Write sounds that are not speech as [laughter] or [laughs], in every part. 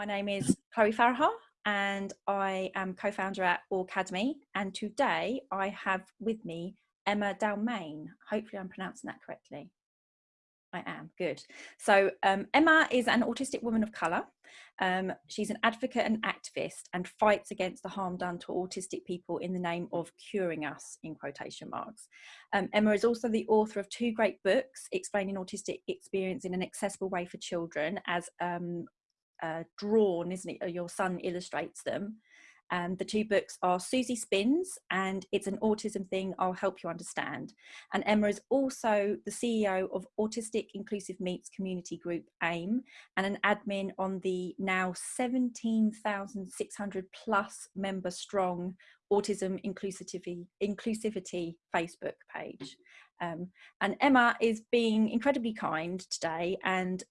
My name is Chloe Farahar and I am co-founder at Aucademy. And today I have with me Emma Dalmayne. Hopefully I'm pronouncing that correctly. I am, good. So um, Emma is an autistic woman of colour. Um, she's an advocate and activist and fights against the harm done to autistic people in the name of curing us, in quotation marks. Um, Emma is also the author of two great books explaining autistic experience in an accessible way for children as um, uh, drawn, isn't it? Your son illustrates them. And the two books are Susie Spins and It's an Autism Thing I'll Help You Understand. And Emma is also the CEO of Autistic Inclusive Meets Community Group AIM and an admin on the now 17,600 plus member strong Autism Inclusivity, Inclusivity Facebook page. Um, and Emma is being incredibly kind today and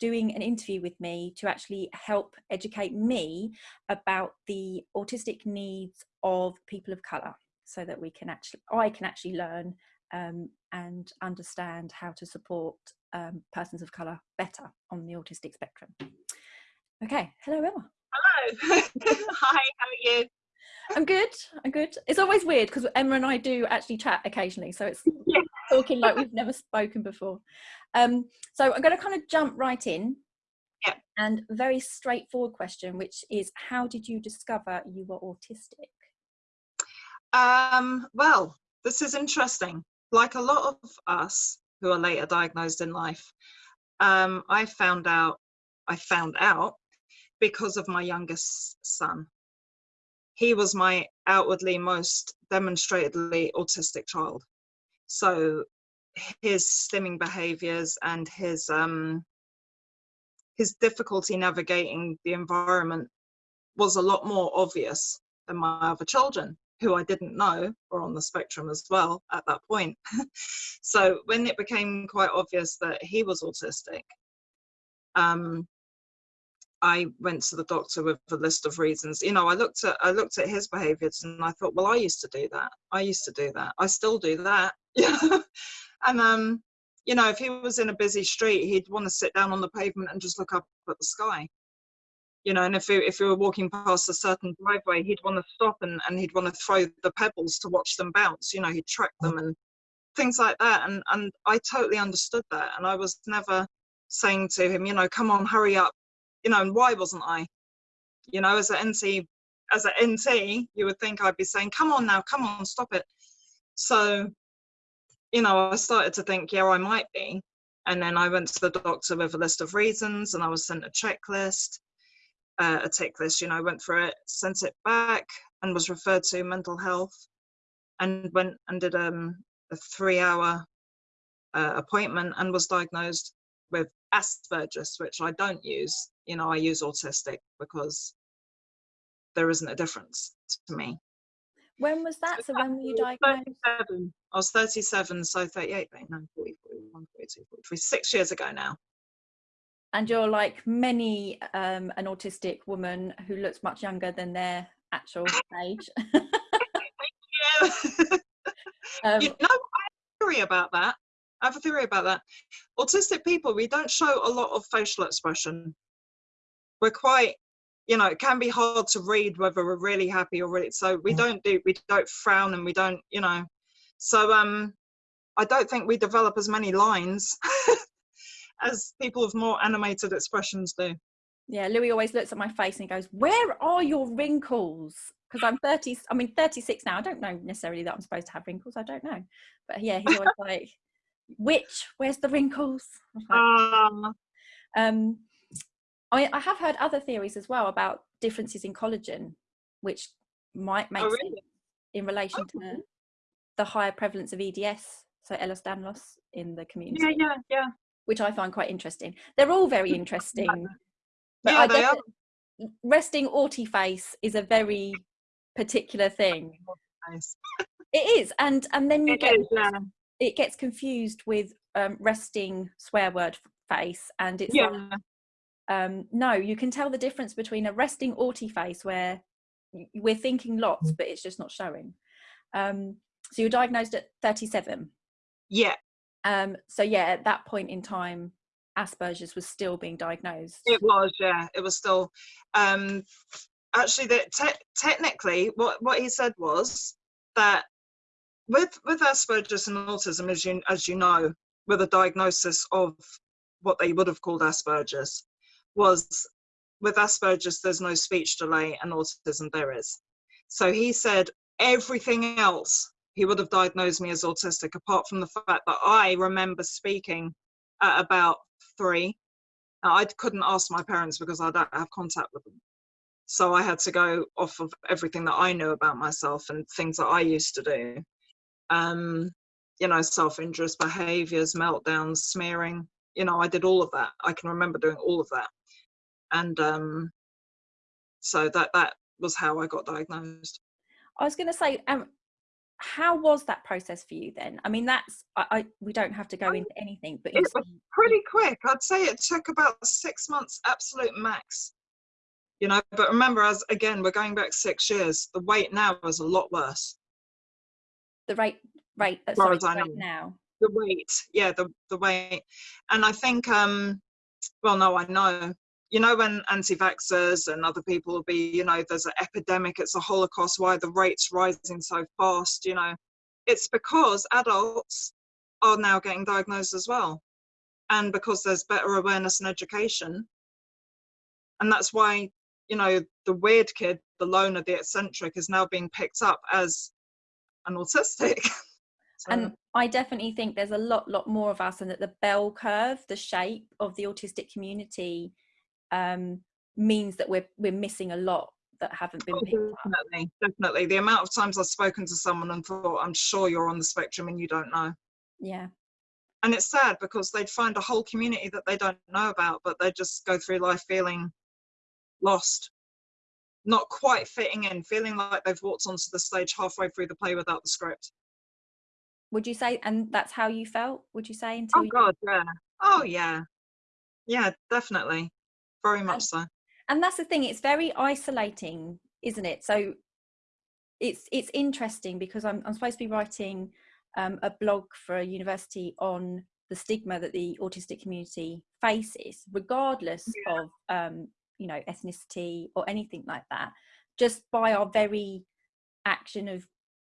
doing an interview with me to actually help educate me about the autistic needs of people of colour so that we can actually I can actually learn um, and understand how to support um, persons of colour better on the autistic spectrum. Okay, hello Emma. Hello. [laughs] Hi, how are you? I'm good. I'm good. It's always weird because Emma and I do actually chat occasionally, so it's [laughs] yeah. talking like we've never spoken before. Um, so I'm going to kind of jump right in. Yeah. And very straightforward question, which is, how did you discover you were autistic? Um, well, this is interesting. Like a lot of us who are later diagnosed in life, um, I found out. I found out because of my youngest son he was my outwardly most demonstratedly autistic child. So his stimming behaviors and his um, his difficulty navigating the environment was a lot more obvious than my other children who I didn't know were on the spectrum as well at that point. [laughs] so when it became quite obvious that he was autistic, um, I went to the doctor with a list of reasons. You know, I looked at I looked at his behaviours and I thought, well, I used to do that. I used to do that. I still do that. [laughs] And um, you know, if he was in a busy street, he'd want to sit down on the pavement and just look up at the sky. You know, and if he, if we were walking past a certain driveway, he'd want to stop and, and he'd want to throw the pebbles to watch them bounce. You know, he'd track them and things like that. And and I totally understood that. And I was never saying to him, you know, come on, hurry up, you know, and why wasn't I? You know, as an NT, as an NT, you would think I'd be saying, come on now, come on, stop it. So, you know, I started to think, yeah, I might be. And then I went to the doctor with a list of reasons and I was sent a checklist, uh, a tick list, you know, went through it, sent it back and was referred to mental health and went and did um, a three hour uh, appointment and was diagnosed with Asperger's, which I don't use you know, I use autistic because there isn't a difference to me. When was that? So, so when were you diagnosed? 37. I was 37, so 38, 39, 40, 41, 42, 43, six years ago now. And you're like many um, an autistic woman who looks much younger than their actual age. [laughs] um, [laughs] you know, I have a theory about that. I have a theory about that. Autistic people, we don't show a lot of facial expression we're quite you know it can be hard to read whether we're really happy or really so we mm. don't do we don't frown and we don't you know. So um i don't think we develop as many lines [laughs] as people with more animated expressions do. Yeah louis always looks at my face and he goes where are your wrinkles? Because i'm 30 i mean 36 now. I don't know necessarily that i'm supposed to have wrinkles i don't know. But yeah he's always [laughs] like which where's the wrinkles? Like, uh, um I mean, I have heard other theories as well about differences in collagen, which might make oh, really? sense in relation oh. to the higher prevalence of EDS, so Ehlers-Danlos in the community. Yeah, yeah, yeah. Which I find quite interesting. They're all very interesting. but yeah, they are. Resting auti face is a very particular thing. It is, and and then you it get is, yeah. it gets confused with um, resting swear word face, and it's yeah. like, um, no, you can tell the difference between a resting auti face where we're thinking lots, mm. but it's just not showing. Um, so you were diagnosed at 37. Yeah. Um, so yeah, at that point in time, Asperger's was still being diagnosed. It was, yeah, it was still. Um, actually, that te- technically, what what he said was that with with Asperger's and autism, as you as you know, with a diagnosis of what they would have called Asperger's, was with Asperger's there's no speech delay, and autism there is. So he said everything else he would have diagnosed me as autistic, apart from the fact that I remember speaking at about three. I couldn't ask my parents because I don't have contact with them. So I had to go off of everything that I knew about myself and things that I used to do. Um, you know, self injurious behaviors, meltdowns, smearing. You know, I did all of that. I can remember doing all of that. And um, so that that was how I got diagnosed. I was going to say, um, how was that process for you then? I mean, that's I, I we don't have to go into anything, but it was pretty quick. I'd say it took about six months, absolute max. You know, but remember, as again, we're going back six years. The weight now is a lot worse. The rate, rate, uh, sorry, rate now. The weight, yeah, the the weight, and I think, um, well, no, I know you know when anti-vaxxers and other people will be you know there's an epidemic it's a holocaust why the rates rising so fast you know? It's because adults are now getting diagnosed as well. And because there's better awareness and education. And that's why you know the weird kid the loner the eccentric is now being picked up as an autistic. [laughs] So. and i definitely think there's a lot lot more of us and that the bell curve the shape of the autistic community um, means that we're we're missing a lot that haven't been picked definitely up. definitely the amount of times i've spoken to someone and thought i'm sure you're on the spectrum and you don't know. Yeah. And it's sad because they'd find a whole community that they don't know about but they just go through life feeling lost. Not quite fitting in feeling like they've walked onto the stage halfway through the play without the script. Would you say and that's how you felt would you say until oh god yeah. Oh yeah. Yeah definitely very much and, so. and that's the thing it's very isolating isn't it? So it's it's interesting because i'm, I'm supposed to be writing um, a blog for a university on the stigma that the autistic community faces regardless yeah. of um, you know ethnicity or anything like that just by our very action of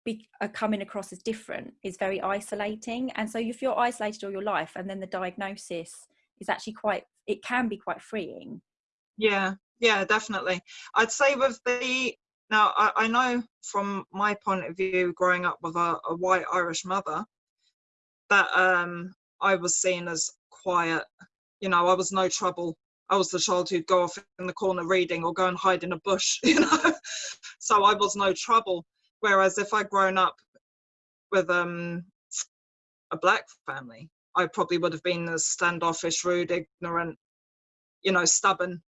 be, uh, coming across as different is very isolating. And so if you're isolated all your life and then the diagnosis is actually quite it can be quite freeing. Yeah yeah definitely. I'd say with the now I, I know from my point of view growing up with a, a white irish mother that um i was seen as quiet. You know i was no trouble. I was the child who'd go off in the corner reading or go and hide in a bush [laughs] you know? So i was no trouble. Whereas if i'd grown up with um a black family I probably would have been as standoffish, rude, ignorant, you know, stubborn.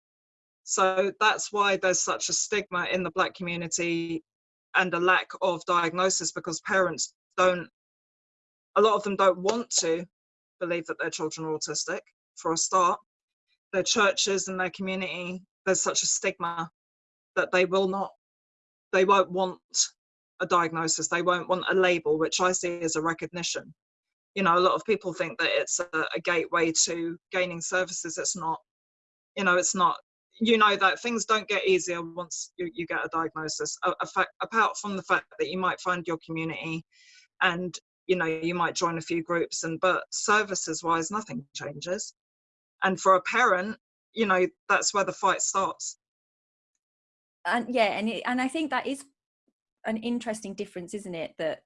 So that's why there's such a stigma in the black community and a lack of diagnosis because parents don't, a lot of them don't want to believe that their children are autistic for a start. Their churches and their community, there's such a stigma that they will not, they won't want a diagnosis, they won't want a label, which I see as a recognition you know a lot of people think that it's a, a gateway to gaining services. It's not you know it's not you know that things don't get easier once you, you get a diagnosis. A, a fact, apart from the fact that you might find your community and you know you might join a few groups and but services wise nothing changes. And for a parent you know that's where the fight starts. And yeah and it, and i think that is an interesting difference isn't it? That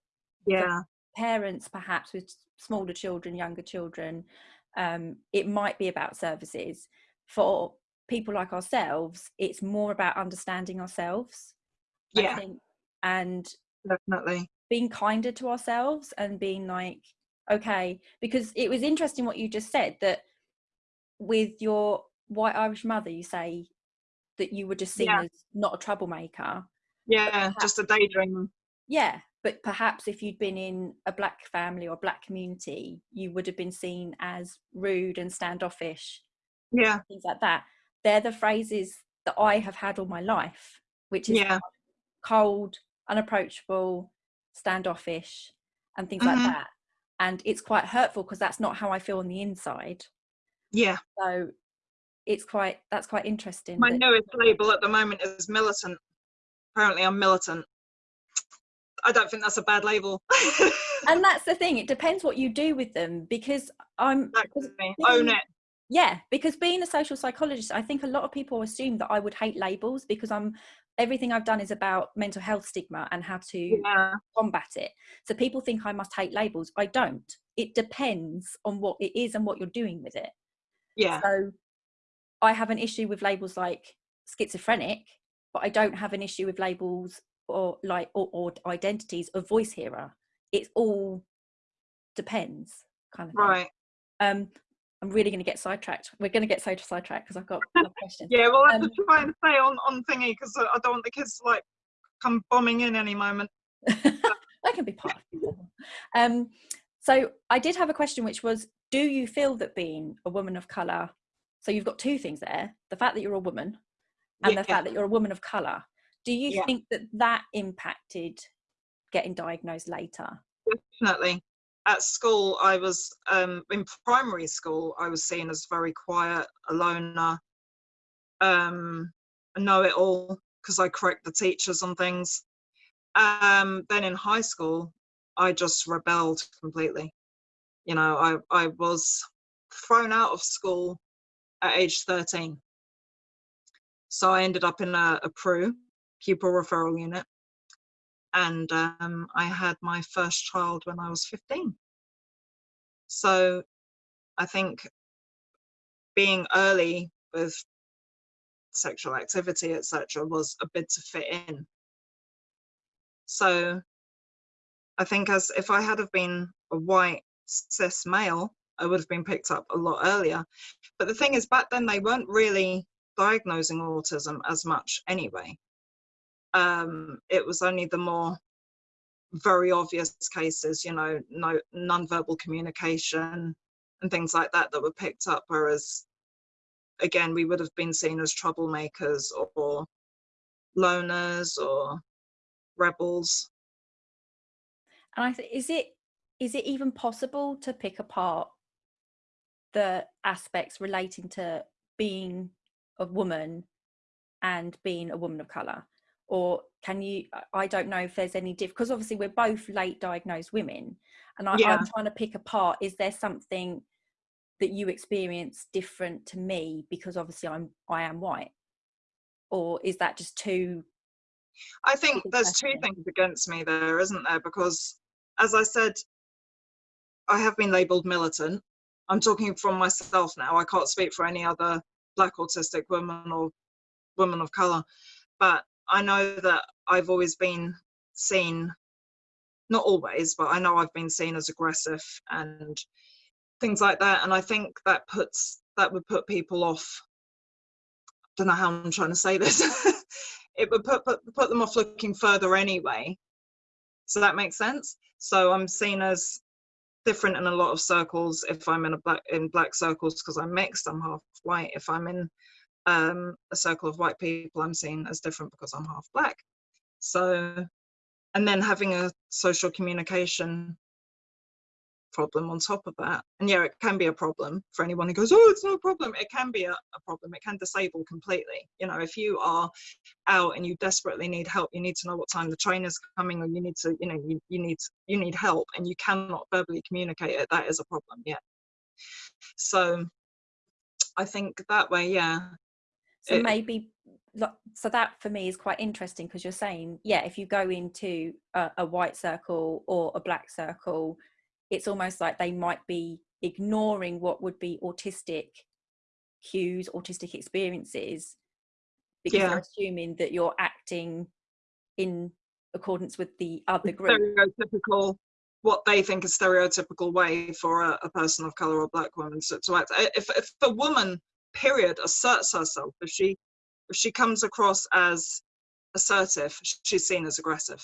yeah parents perhaps with smaller children younger children um, it might be about services. For people like ourselves it's more about understanding ourselves yeah. think, and definitely. being kinder to ourselves and being like okay because it was interesting what you just said that with your white irish mother you say that you were just seen yeah. as not a troublemaker yeah just a daydream yeah but perhaps if you'd been in a black family or black community you would have been seen as rude and standoffish yeah things like that they're the phrases that i have had all my life which is yeah. cold unapproachable standoffish and things mm-hmm. like that and it's quite hurtful because that's not how i feel on the inside Yeah. So it's quite that's quite interesting. My that- newest label at the moment is militant. Apparently, I'm militant. I don't think that's a bad label. [laughs] and that's the thing. It depends what you do with them because I'm because Exactly. Own it. Yeah, because being a social psychologist, I think a lot of people assume that I would hate labels because I'm everything I've done is about mental health stigma and how to Yeah. combat it. So people think I must hate labels. I don't. It depends on what it is and what you're doing with it. Yeah. So I have an issue with labels like schizophrenic, but I don't have an issue with labels or like or, or identities of voice hearer. It all depends, kind of thing. Right. Um, I'm really going to get sidetracked. We're going to get so sidetracked because I've got a question. Yeah. Well, I have Um, to try and stay on on thingy because I I don't want the kids to like come bombing in any moment. [laughs] that can be part of. Um, so I did have a question, which was, do you feel that being a woman of color? So you've got two things there: the fact that you're a woman, and the Yeah. fact that you're a woman of color. Do you Yeah. think that that impacted getting diagnosed later? Definitely. At school, I was um, in primary school. I was seen as very quiet, a loner, um, a know-it-all because I correct the teachers on things. Um, then in high school, I just rebelled completely. You know, I I was thrown out of school at age 13. So I ended up in a, a PRU, pupil referral unit, and um, I had my first child when I was 15. So I think being early with sexual activity, etc., was a bid to fit in. So I think as if I had have been a white cis male, I would have been picked up a lot earlier. But the thing is, back then they weren't really diagnosing autism as much anyway. Um, it was only the more very obvious cases, you know, no non-verbal communication and things like that that were picked up. Whereas, again, we would have been seen as troublemakers or loners or rebels. And I think is it is it even possible to pick apart the aspects relating to being a woman and being a woman of color? Or can you? I- don't know if there's any diff because obviously we're both late diagnosed women, and I, Yeah. I'm trying to pick apart. Is there something that you experience different to me because obviously I'm I am white, or is that just too? I think there's two things against me there, isn't there? Because, as I said, I have been labelled militant. I'm talking from myself now. I can't speak for any other black autistic woman or woman of colour. But I know that I've always been seen, not always, but I know I've been seen as aggressive and things like that. And I think that puts, that would put people off. I don't know how I'm trying to say this. [laughs] it would put, put put them off looking further anyway. So that makes sense. So I'm seen as different in a lot of circles. If I'm in a black in black circles because I'm mixed, I'm half white. If I'm in um, a circle of white people, I'm seen as different because I'm half black. So, and then having a social communication problem on top of that. And yeah, it can be a problem for anyone who goes, oh, it's no problem. It can be a, a problem. It can disable completely. You know, if you are out and you desperately need help, you need to know what time the train is coming, or you need to, you know, you, you need you need help, and you cannot verbally communicate it. That is a problem. Yeah. So, I think that way, yeah, So it- maybe, so that for me is quite interesting because you're saying, yeah, if you go into a, a white circle or a black circle, it's almost like they might be ignoring what would be autistic cues, autistic experiences, because Yeah. they're assuming that you're acting in accordance with the other group. stereotypical what they think is stereotypical way for a, a person of color or black woman to, to act if, if a woman period asserts herself. If she if she comes across as assertive she's seen as aggressive.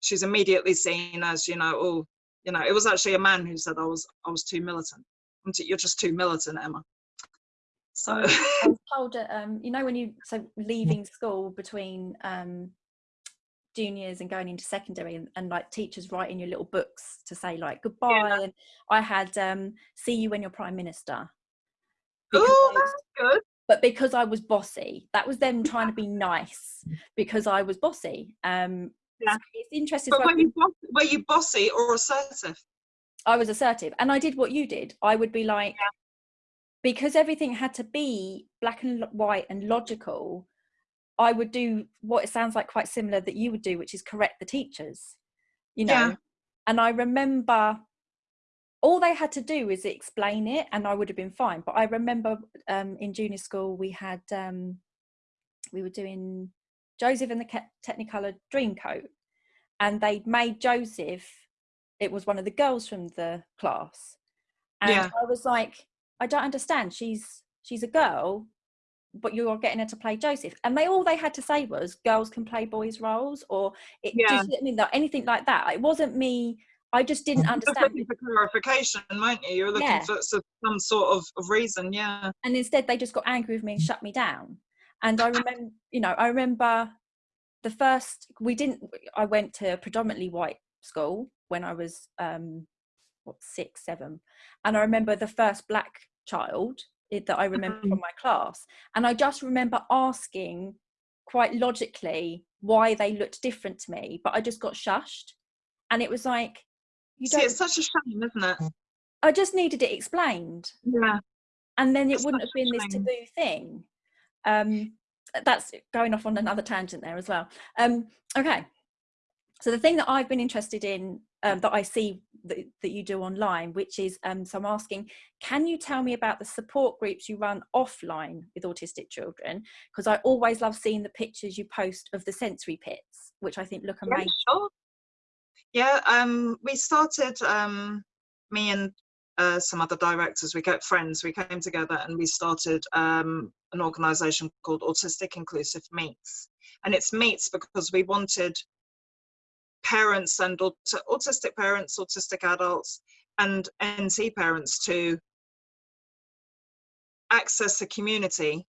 She's immediately seen as you know oh you know it was actually a man who said i was i was too militant. Too, you're just too militant emma. So I was told, uh, um, you know, when you so leaving school between um, juniors and going into secondary, and, and like teachers writing your little books to say like goodbye. And I had um, "See you when you're prime minister," Oh, that's good. but because I was bossy, that was them trying to be nice because I was bossy. Um, Yeah. so it's interesting. But were you, boss- were you bossy or assertive? I was assertive and I did what you did. I would be like, Yeah. because everything had to be black and white and logical, I would do what it sounds like quite similar that you would do, which is correct the teachers, you know. Yeah. And I remember all they had to do is explain it and I would have been fine. But I remember um, in junior school, we had, um, we were doing Joseph and the Technicolor Dreamcoat and they'd made Joseph it was one of the girls from the class and Yeah. i was like i don't understand she's she's a girl but you're getting her to play joseph and they all they had to say was girls can play boys roles or it Yeah. just i mean anything like that it wasn't me i just didn't understand looking for clarification, weren't you? You're looking Yeah. for some sort of, of reason, yeah. and instead they just got angry with me and shut me down and i remember you know i remember the first we didn't i went to a predominantly white school when i was um what six seven and i remember the first black child that i remember Mhm. from my class and i just remember asking quite logically why they looked different to me but i just got shushed and it was like you See, don't it's such a shame, isn't it? i just needed it explained. Yeah. and then it That's wouldn't have been this taboo thing. Um that's going off on another tangent there as well. Um okay. So the thing that i've been interested in um, that i see that, that you do online which is um so i'm asking can you tell me about the support groups you run offline with autistic children? Because i always love seeing the pictures you post of the sensory pits which i think look Yeah, amazing. sure. Yeah, um, we started, um, me and uh, some other directors, we got friends, we came together and we started um, an organisation called Autistic Inclusive Meets. And it's meets because we wanted parents and aut- autistic parents, autistic adults, and NC parents to access a community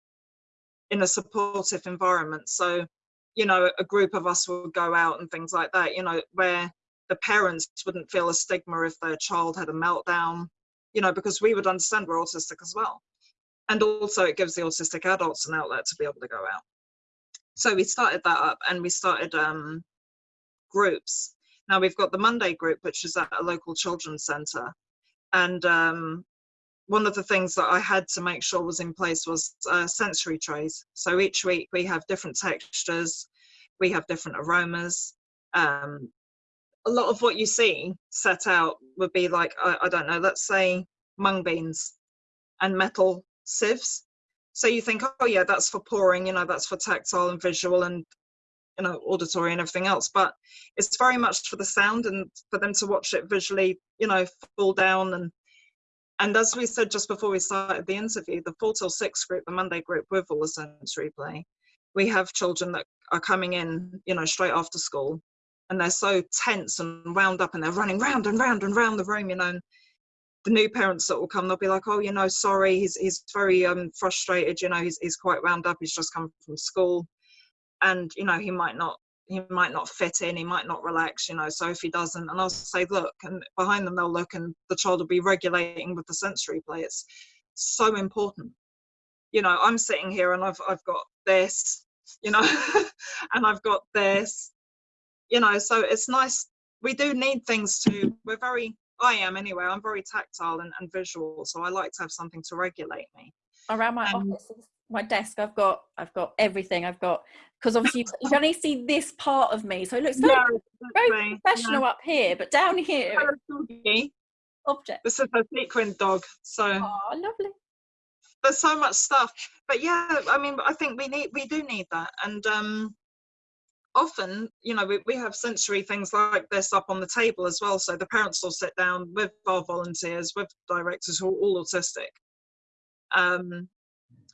in a supportive environment. So, you know, a group of us would go out and things like that, you know, where the parents wouldn't feel a stigma if their child had a meltdown, you know, because we would understand we're autistic as well. And also, it gives the autistic adults an outlet to be able to go out. So we started that up and we started um, groups. Now we've got the Monday group, which is at a local children's centre. And um, one of the things that I had to make sure was in place was uh, sensory trays. So each week we have different textures, we have different aromas. Um, a lot of what you see set out would be like, I, I don't know, let's say mung beans and metal sieves. So you think, oh yeah, that's for pouring, you know, that's for tactile and visual and you know auditory and everything else. But it's very much for the sound and for them to watch it visually you know fall down. And and as we said just before we started the interview the four till six group the monday group with all the sensory play we have children that are coming in you know straight after school and they're so tense and wound up and they're running round and round and round the room you know and the new parents that will come they'll be like oh you know sorry he's he's very um frustrated you know he's, he's quite wound up he's just come from school. And you know he might not he might not fit in he might not relax you know so if he doesn't and i'll say look and behind them they'll look and the child will be regulating with the sensory play. It's so important. You know i'm sitting here and i've i've got this you know [laughs] and i've got this you know so it's nice. We do need things to we're very i am anyway i'm very tactile and, and visual so i like to have something to regulate me. Around my Um, office my desk i've got i've got everything. I've got because obviously you, can only see this part of me so it looks very, very professional up here but down here object. This is a sequin dog, so oh lovely. There's so much stuff. But yeah, I mean, I think we need, we do need that, and um, often, you know, we, we have sensory things like this up on the table as well. So the parents will sit down with our volunteers, with directors who are all autistic. Um,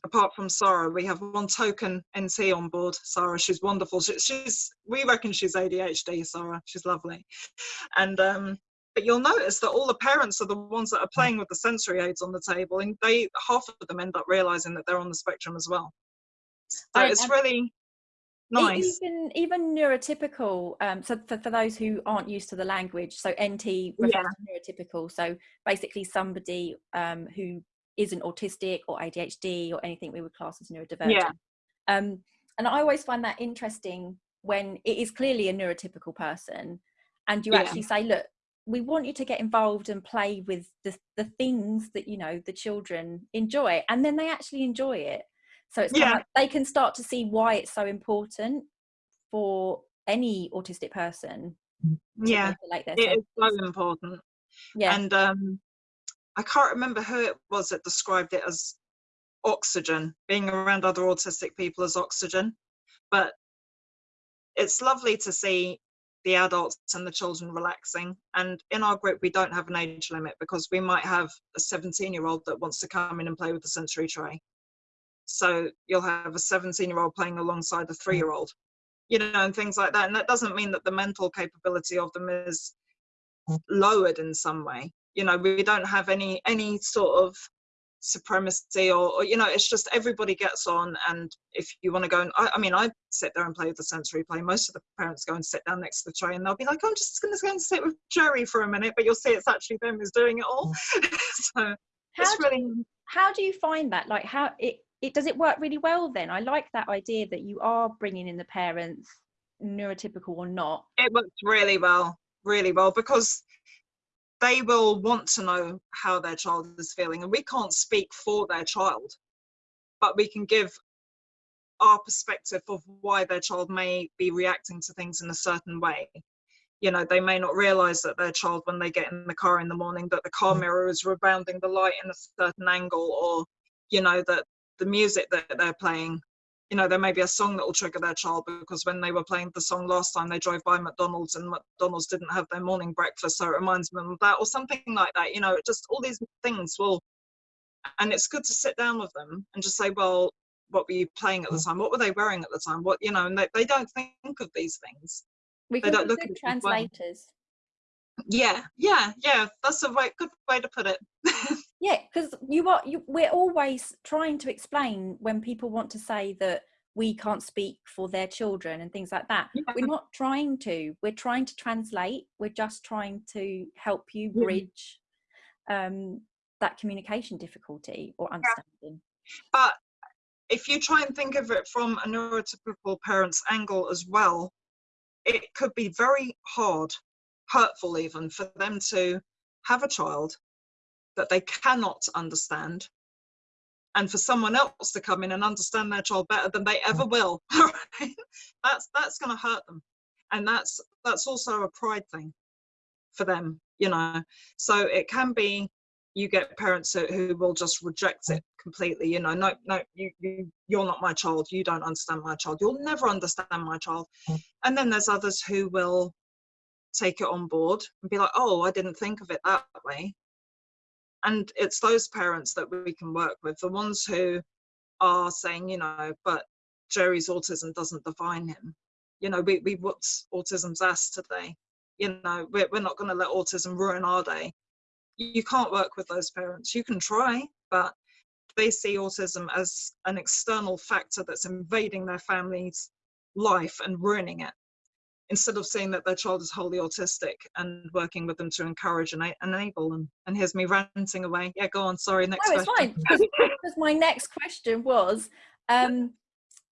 apart from Sarah, we have one token NT on board. Sarah, she's wonderful. She, she's, we reckon she's ADHD. Sarah, she's lovely, and um, but you'll notice that all the parents are the ones that are playing with the sensory aids on the table and they half of them end up realizing that they're on the spectrum as well so I- it's really nice even even neurotypical um so for, for those who aren't used to the language so nt refers Yeah. to neurotypical so basically somebody um who isn't autistic or ADHD or anything we would class as neurodivergent. Yeah. Um, and I always find that interesting when it is clearly a neurotypical person and you Yeah. actually say, look, we want you to get involved and play with the, the things that, you know, the children enjoy. And then they actually enjoy it. So it's Yeah. like they can start to see why it's so important for any autistic person Yeah, regulate their it is so important. Yeah. And um, I can't remember who it was that described it as oxygen, being around other autistic people as oxygen. But it's lovely to see the adults and the children relaxing. And in our group, we don't have an age limit because we might have a 17 year old that wants to come in and play with the sensory tray. So you'll have a 17 year old playing alongside a mm. three year old, you know, and things like that. And that doesn't mean that the mental capability of them is mm. lowered in some way. You know, we don't have any any sort of supremacy or, or you know it's just everybody gets on and if you want to go and I, I mean i sit there and play with the sensory play most of the parents go and sit down next to the tray and they'll be like i'm just going to go and sit with jerry for a minute but you'll see it's actually them who's doing it all [laughs] mm. so how, it's do, really how do you find that? Like how it, it does it work really well then? I like that idea that you are bringing in the parents, neurotypical or not. it works really well really well because they will want to know how their child is feeling and we can't speak for their child but we can give our perspective of why their child may be reacting to things in a certain way you know they may not realize that their child when they get in the car in the morning that the car mm. mirror is rebounding the light in a certain angle or you know that the music that they're playing. You know there may be a song that will trigger their child because when they were playing the song last time they drove by mcdonald's and mcdonald's didn't have their morning breakfast so it reminds them of that or something like that you know just all these things will and it's good to sit down with them and just say well what were you playing at the time? What were they wearing at the time? What you know and they, they don't think of these things. We They can don't look at translators. yeah yeah yeah that's a way, good way to put it [laughs] Yeah, because you are you, we're always trying to explain when people want to say that we can't speak for their children and things like that. Yeah. We're not trying to. We're trying to translate. We're just trying to help you Yeah. bridge um, that communication difficulty or understanding. but if you try and think of it from a neurotypical parent's angle as well, it could be very hard, hurtful even, for them to have a child that they cannot understand. And for someone else to come in and understand their child better than they ever mm. will [laughs] right? that's that's going to hurt them. And that's that's also a pride thing for them you know? So it can be you get parents who, who will just reject it mm. completely you know no no you, you you're not my child you don't understand my child you'll never understand my child. Mm. And then there's others who will take it on board and be like oh i didn't think of it that way and it's those parents that we can work with the ones who are saying you know but jerry's autism doesn't define him. You know we, we what's autism's ass today? You know we're, we're not going to let autism ruin our day. You can't work with those parents. You can try but they see autism as an external factor that's invading their family's life and ruining it instead of seeing that their child is wholly autistic and working with them to encourage and enable them and here's me ranting away yeah go on sorry next No, it's question fine. [laughs] Because my next question was, um,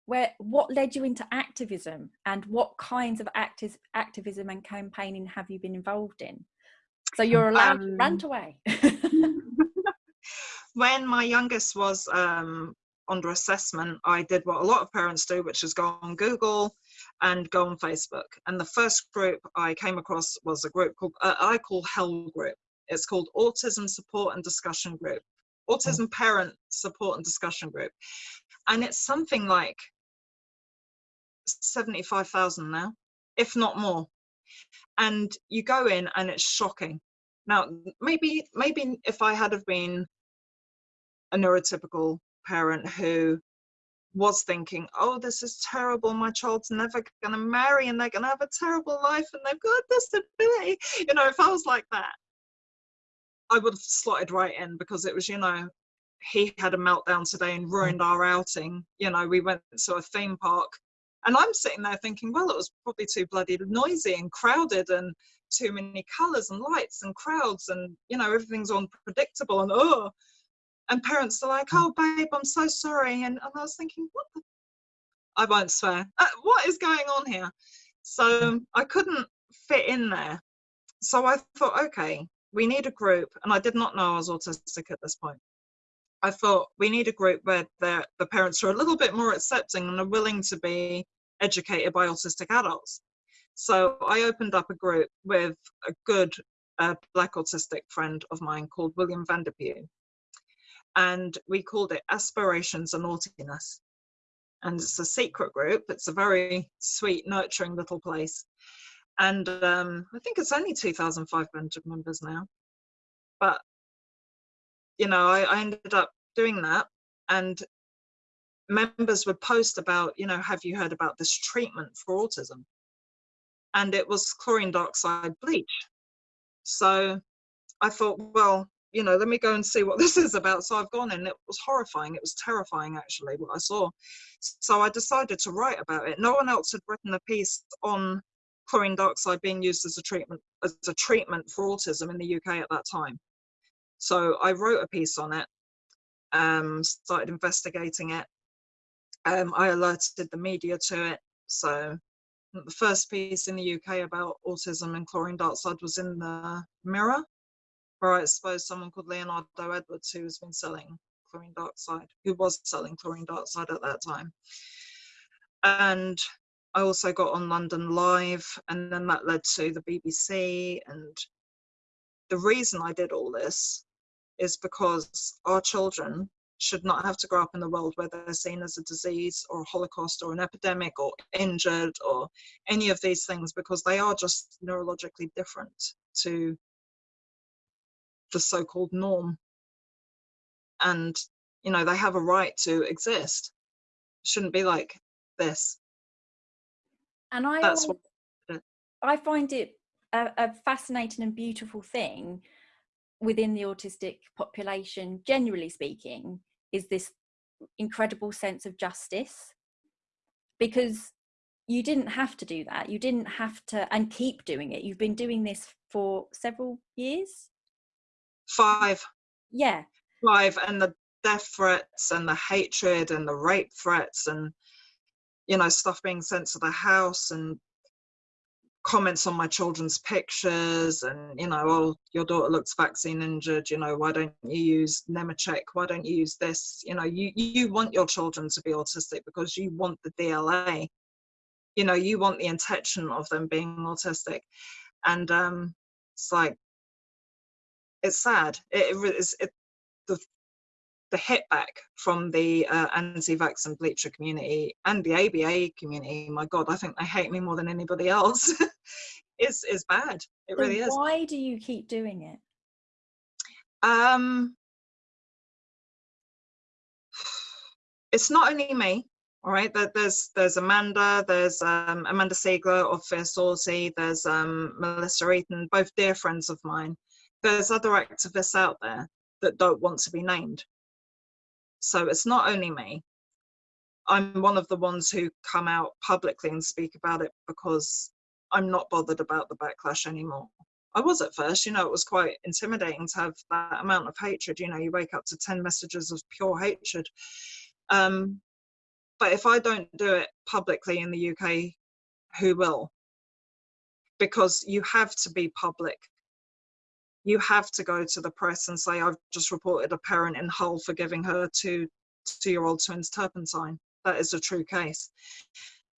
where what led you into activism, and what kinds of active activism and campaigning have you been involved in? So you're allowed to Um, rant away. [laughs] when my youngest was um, under assessment, I did what a lot of parents do, which is go on Google and go on Facebook. And the first group I came across was a group called uh, I call Hell Group. It's called Autism Support and Discussion Group, Autism Parent Support and Discussion Group, and it's something like seventy-five thousand now, if not more. And you go in, and it's shocking. Now, maybe maybe if I had have been a neurotypical parent who was thinking, oh, this is terrible. My child's never going to marry and they're going to have a terrible life and they've got a disability. You know, if I was like that, I would have slotted right in because it was, you know, he had a meltdown today and mm. ruined our outing. You know, we went to a theme park and I'm sitting there thinking, well, it was probably too bloody noisy and crowded and too many colors and lights and crowds and, you know, everything's unpredictable and oh, and parents are like, "Oh, babe, I'm so sorry," and, and I was thinking, "What? The? I won't swear. Uh, what is going on here?" So I couldn't fit in there. So I thought, okay, we need a group, and I did not know I was autistic at this point. I thought we need a group where the, the parents are a little bit more accepting and are willing to be educated by autistic adults. So I opened up a group with a good uh, black autistic friend of mine called William Vanderpew. And we called it Aspirations and Naughtiness. And it's a secret group. It's a very sweet, nurturing little place. And um, I think it's only 2,500 members now. But you know, I, I ended up doing that and members would post about, you know, have you heard about this treatment for autism? And it was chlorine dioxide bleach. So I thought, well, you know, let me go and see what [laughs] this is about. So I've gone and it was horrifying. It was terrifying, actually, what I saw. So I decided to write about it. No one else had written a piece on chlorine dioxide being used as a treatment as a treatment for autism in the UK at that time. So I wrote a piece on it, um, started investigating it. Um, I alerted the media to it. So the first piece in the UK about autism and chlorine dioxide was in the Mirror, where I exposed someone called Leonardo Edwards who has been selling chlorine dioxide, who was selling chlorine dioxide at that time. And I also got on London Live, and then that led to the BBC. And the reason I did all this is because our children should not have to grow up in the world where they're seen as a disease or a holocaust or an epidemic or injured or any of these things because they are just neurologically different to the so-called norm and you know they have a right to exist shouldn't be like this and i That's always, what, i find it a, a fascinating and beautiful thing within the autistic population, generally speaking, is this incredible sense of justice because you didn't have to do that. You didn't have to, and keep doing it. You've been doing this for several years. Five. Yeah. Five, and the death threats and the hatred and the rape threats and you know stuff being sent to the house and comments on my children's pictures and you know oh your daughter looks vaccine injured you know why don't you use Nemechek why don't you use this you know you you want your children to be autistic because you want the DLA you know you want the intention of them being autistic and um it's like it's sad it, it is it the the hit back from the uh, anti-vax and bleacher community and the ABA community, my God, I think they hate me more than anybody else, [laughs] is is bad. It so really is. Why do you keep doing it? Um, it's not only me. All right, there's there's Amanda, there's um, Amanda Siegler of Fierceauty, there's um, Melissa Eaton, both dear friends of mine. There's other activists out there that don't want to be named so it's not only me. I'm one of the ones who come out publicly and speak about it because I'm not bothered about the backlash anymore. I was at first, you know, it was quite intimidating to have that amount of hatred. You know, you wake up to 10 messages of pure hatred. Um, but if I don't do it publicly in the UK, who will? Because you have to be public you have to go to the press and say, I've just reported a parent in Hull for giving her two two-year-old twins turpentine. That is a true case.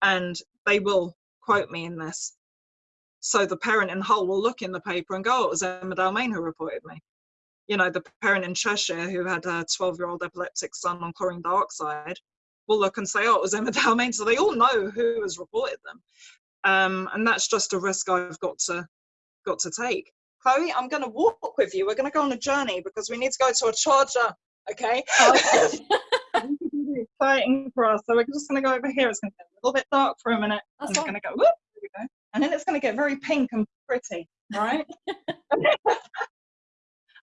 And they will quote me in this. So the parent in Hull will look in the paper and go, oh, it was Emma Dalmayne who reported me. You know, the parent in Cheshire who had a 12-year-old epileptic son on chlorine dioxide will look and say, oh, it was Emma [laughs] Dalmayne. So they all know who has reported them. Um, and that's just a risk I've got to got to take. Chloe, I'm going to walk with you. We're going to go on a journey because we need to go to a charger. Okay. Oh, [laughs] exciting for us. So we're just going to go over here. It's going to get a little bit dark for a minute. That's I'm just going to go. Whoop, there we go. And then it's going to get very pink and pretty. right? [laughs]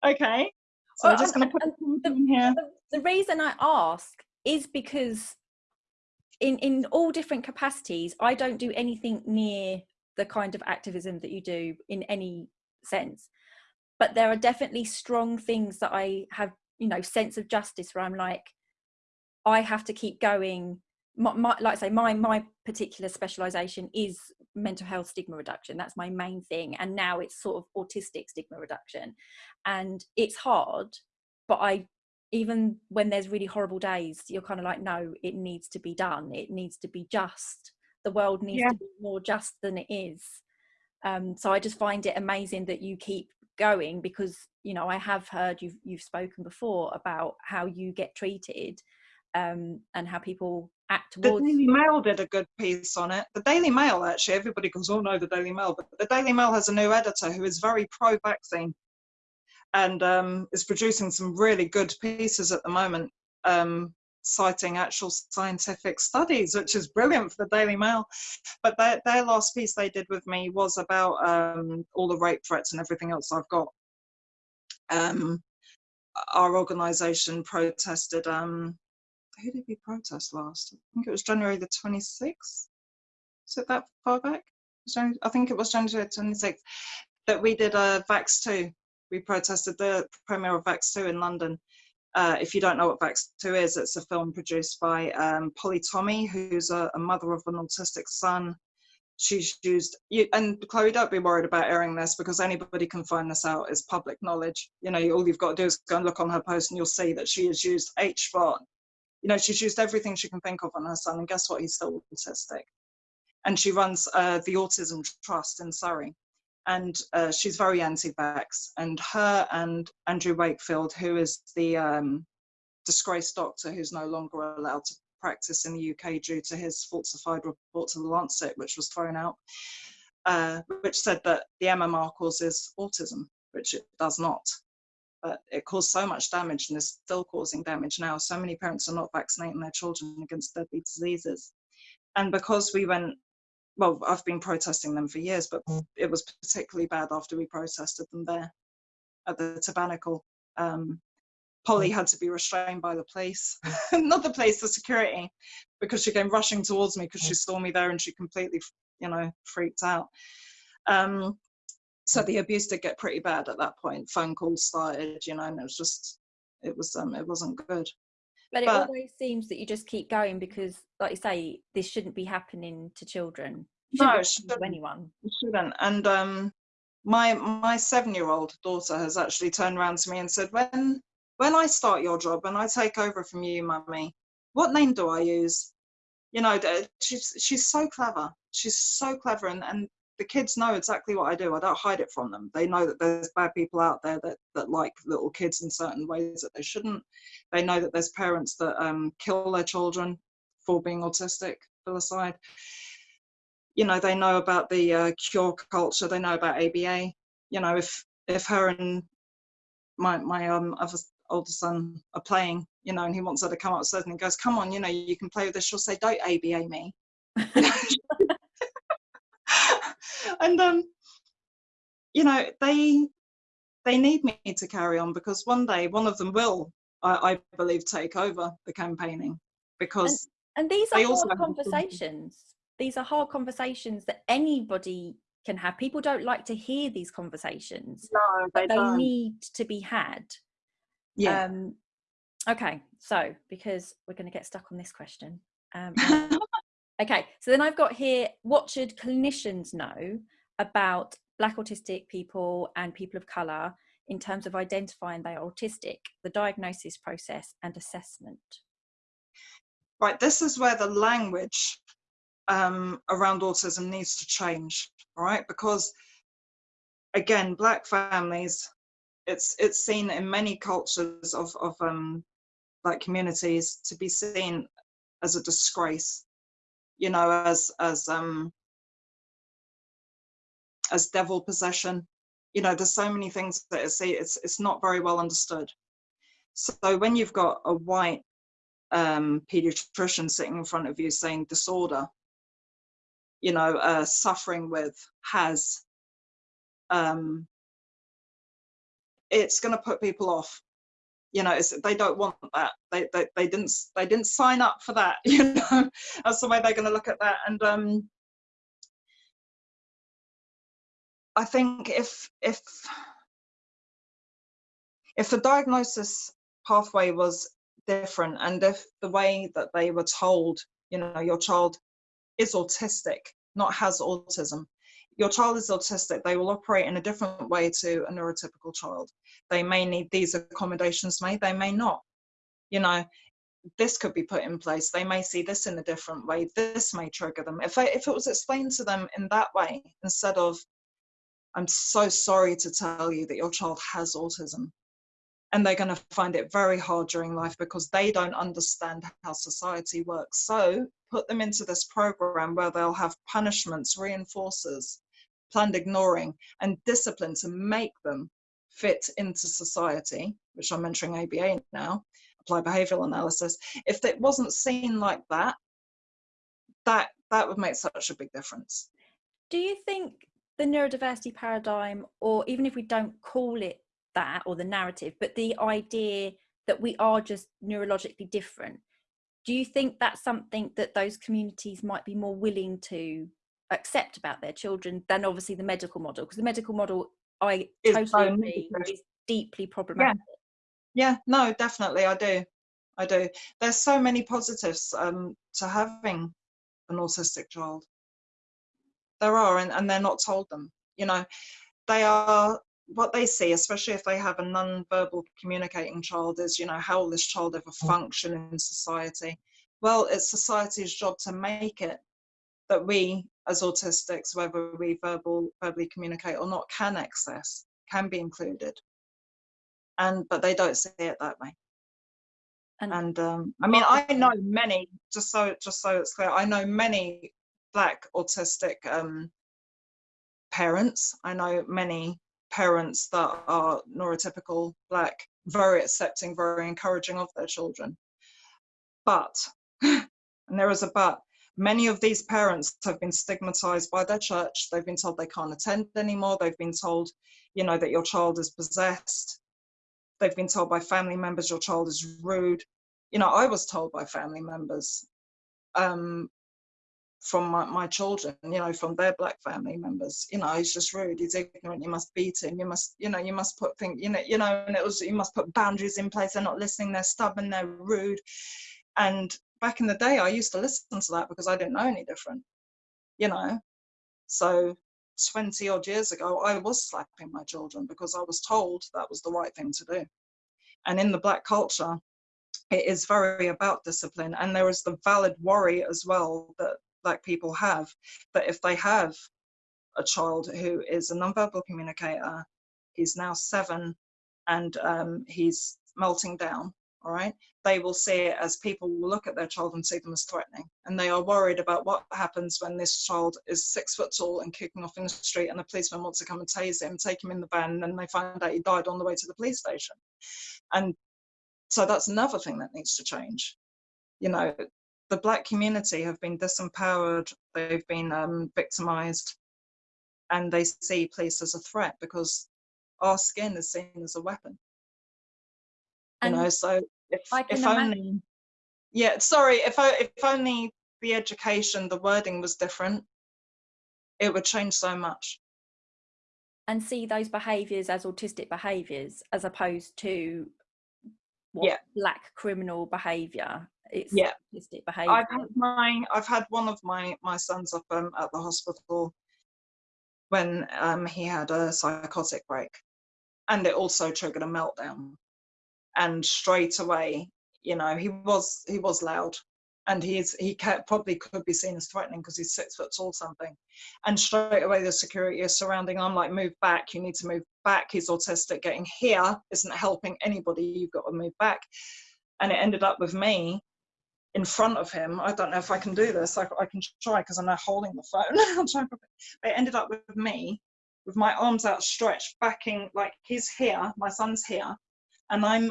okay. So well, we're oh, just going to put the, in here. The, the reason I ask is because in in all different capacities, I don't do anything near the kind of activism that you do in any sense but there are definitely strong things that i have you know sense of justice where i'm like i have to keep going my, my, like I say, my my particular specialisation is mental health stigma reduction. That's my main thing, and now it's sort of autistic stigma reduction, and it's hard. But I, even when there's really horrible days, you're kind of like, no, it needs to be done. It needs to be just. The world needs yeah. to be more just than it is. Um, so I just find it amazing that you keep going because you know I have heard you've you've spoken before about how you get treated um, and how people act towards. The Daily Mail did a good piece on it. The Daily Mail, actually, everybody goes, "Oh no, the Daily Mail," but the Daily Mail has a new editor who is very pro-vaccine, and um, is producing some really good pieces at the moment, um, citing actual scientific studies, which is brilliant for the Daily Mail. But their, their last piece they did with me was about um, all the rape threats and everything else I've got. Um, our organisation protested um, who did we protest last? I think it was January the 26th. Is it that far back? I think it was January 26th that we did a Vaxxed 2. We protested the premiere of Vaxxed 2 in London. Uh, if you don't know what Vaxxed 2 is, it's a film produced by um, Polly Tommey, who's a, a, mother of an autistic son. She's used, you, and Chloe, don't be worried about airing this because anybody can find this out. It's public knowledge. You know, all you've got to do is go and look on her post and you'll see that she has used HBOT you know, she's used everything she can think of on her son, and guess what? He's still autistic. And she runs uh, the Autism Trust in Surrey, and uh, she's very anti-vax. And her and Andrew Wakefield, who is the um, disgraced doctor who's no longer allowed to practice in the UK due to his falsified report to the Lancet, which was thrown out, uh, which said that the MMR causes autism, which it does not but it caused so much damage and is still causing damage now. So many parents are not vaccinating their children against deadly diseases. And because we went, well, I've been protesting them for years, but mm. it was particularly bad after we protested them there at the Tabernacle. Um, Polly mm. had to be restrained by the police, [laughs] not the police, the security, because she came rushing towards me because she saw me there and she completely, you know, freaked out. Um, so the abuse did get pretty bad at that point. Phone calls started, you know, and it was just, it was, um, it wasn't good. But it but, always seems that you just keep going because, like you say, this shouldn't be happening to children. no, it shouldn't. To anyone. It shouldn't. And um, my my seven year old daughter has actually turned around to me and said, "When when I start your job and I take over from you, mummy, what name do I use?" You know, she's she's so clever. She's so clever, and and the kids know exactly what I do. I don't hide it from them. They know that there's bad people out there that, that like little kids in certain ways that they shouldn't. They know that there's parents that um, kill their children for being autistic, filicide. You know, they know about the uh, cure culture. They know about ABA. You know, if if her and my my um other older son are playing, you know, and he wants her to come upstairs and he goes, "Come on, you know, you can play with this." She'll say, "Don't ABA me." [laughs] [laughs] and um, you know, they they need me to carry on because one day one of them will, I, I believe, take over the campaigning because. And, and these are hard conversations. These are hard conversations that anybody can have. People don't like to hear these conversations. No, they, they don't. need to be had. Yeah. Um, okay, so because we're going to get stuck on this question. Um, [laughs] Okay, so then I've got here, what should clinicians know about Black autistic people and people of colour in terms of identifying they are autistic, the diagnosis process and assessment? Right, this is where the language um, around autism needs to change, right? Because again, Black families, it's it's seen in many cultures of, of um, like communities to be seen as a disgrace you know, as as um as devil possession. You know, there's so many things that it's it's it's not very well understood. So when you've got a white um, pediatrician sitting in front of you saying disorder, you know, uh, suffering with, has, um, it's going to put people off you know they don't want that. They, they they didn't they didn't sign up for that [laughs] you know? That's the way they're going to look at that. And um i think if if if the diagnosis pathway was different and if the way that they were told you know your child is autistic not has autism your child is autistic they will operate in a different way to a neurotypical child. They may need these accommodations made they may not. You know this could be put in place they may see this in a different way this may trigger them. If I, if it was explained to them in that way instead of i'm so sorry to tell you that your child has autism and they're going to find it very hard during life because they don't understand how society works. So put them into this program where they'll have punishments reinforcers planned ignoring and discipline to make them fit into society which i'm mentoring aba now applied behavioral analysis if it wasn't seen like that that that would make such a big difference. Do you think the neurodiversity paradigm or even if we don't call it that or the narrative but the idea that we are just neurologically different do you think that's something that those communities might be more willing to accept about their children than obviously the medical model because the medical model i it's totally agree is deeply problematic yeah. yeah no definitely i do i do there's so many positives um, to having an autistic child there are and, and they're not told them you know they are what they see, especially if they have a non-verbal communicating child, is you know how will this child ever mm. function in society? Well, it's society's job to make it that we, as autistics, whether we verbal verbally communicate or not, can access, can be included, and but they don't see it that way. And, and um, I mean, I know many. Just so just so it's clear, I know many black autistic um, parents. I know many parents that are neurotypical black very accepting very encouraging of their children but [laughs] and there is a but many of these parents have been stigmatized by their church they've been told they can't attend anymore they've been told you know that your child is possessed they've been told by family members your child is rude you know i was told by family members um, from my, my children, you know, from their black family members. You know, he's just rude. He's ignorant. You must beat him. You must, you know, you must put things, you know, you know, and it was you must put boundaries in place. They're not listening. They're stubborn. They're rude. And back in the day, I used to listen to that because I didn't know any different. You know, so 20 odd years ago, I was slapping my children because I was told that was the right thing to do. And in the black culture, it is very about discipline and there is the valid worry as well that black people have that if they have a child who is a nonverbal communicator he's now seven and um, he's melting down all right? They will see it as people will look at their child and see them as threatening and they are worried about what happens when this child is six foot tall and kicking off in the street and the policeman wants to come and tase him take him in the van and then they find out he died on the way to the police station. And so that's another thing that needs to change. You know the black community have been disempowered, they've been um, victimized, and they see police as a threat because our skin is seen as a weapon. And you know, so if if only, yeah, sorry, if I, if only the education, the wording was different, it would change so much. And see those behaviours as autistic behaviours as opposed to what yeah. black criminal behaviour it's yeah autistic behavior i've had my i've had one of my my sons up um, at the hospital when um, he had a psychotic break and it also triggered a meltdown and straight away you know he was he was loud and he's he kept, probably could be seen as threatening because he's six foot tall something and straight away the security is surrounding i'm like move back you need to move back he's autistic getting here isn't helping anybody you've got to move back and it ended up with me in front of him. I don't know if I can do this. I, I can try because I'm now holding the phone. [laughs] They ended up with me with my arms outstretched, backing like he's here, my son's here, and I'm.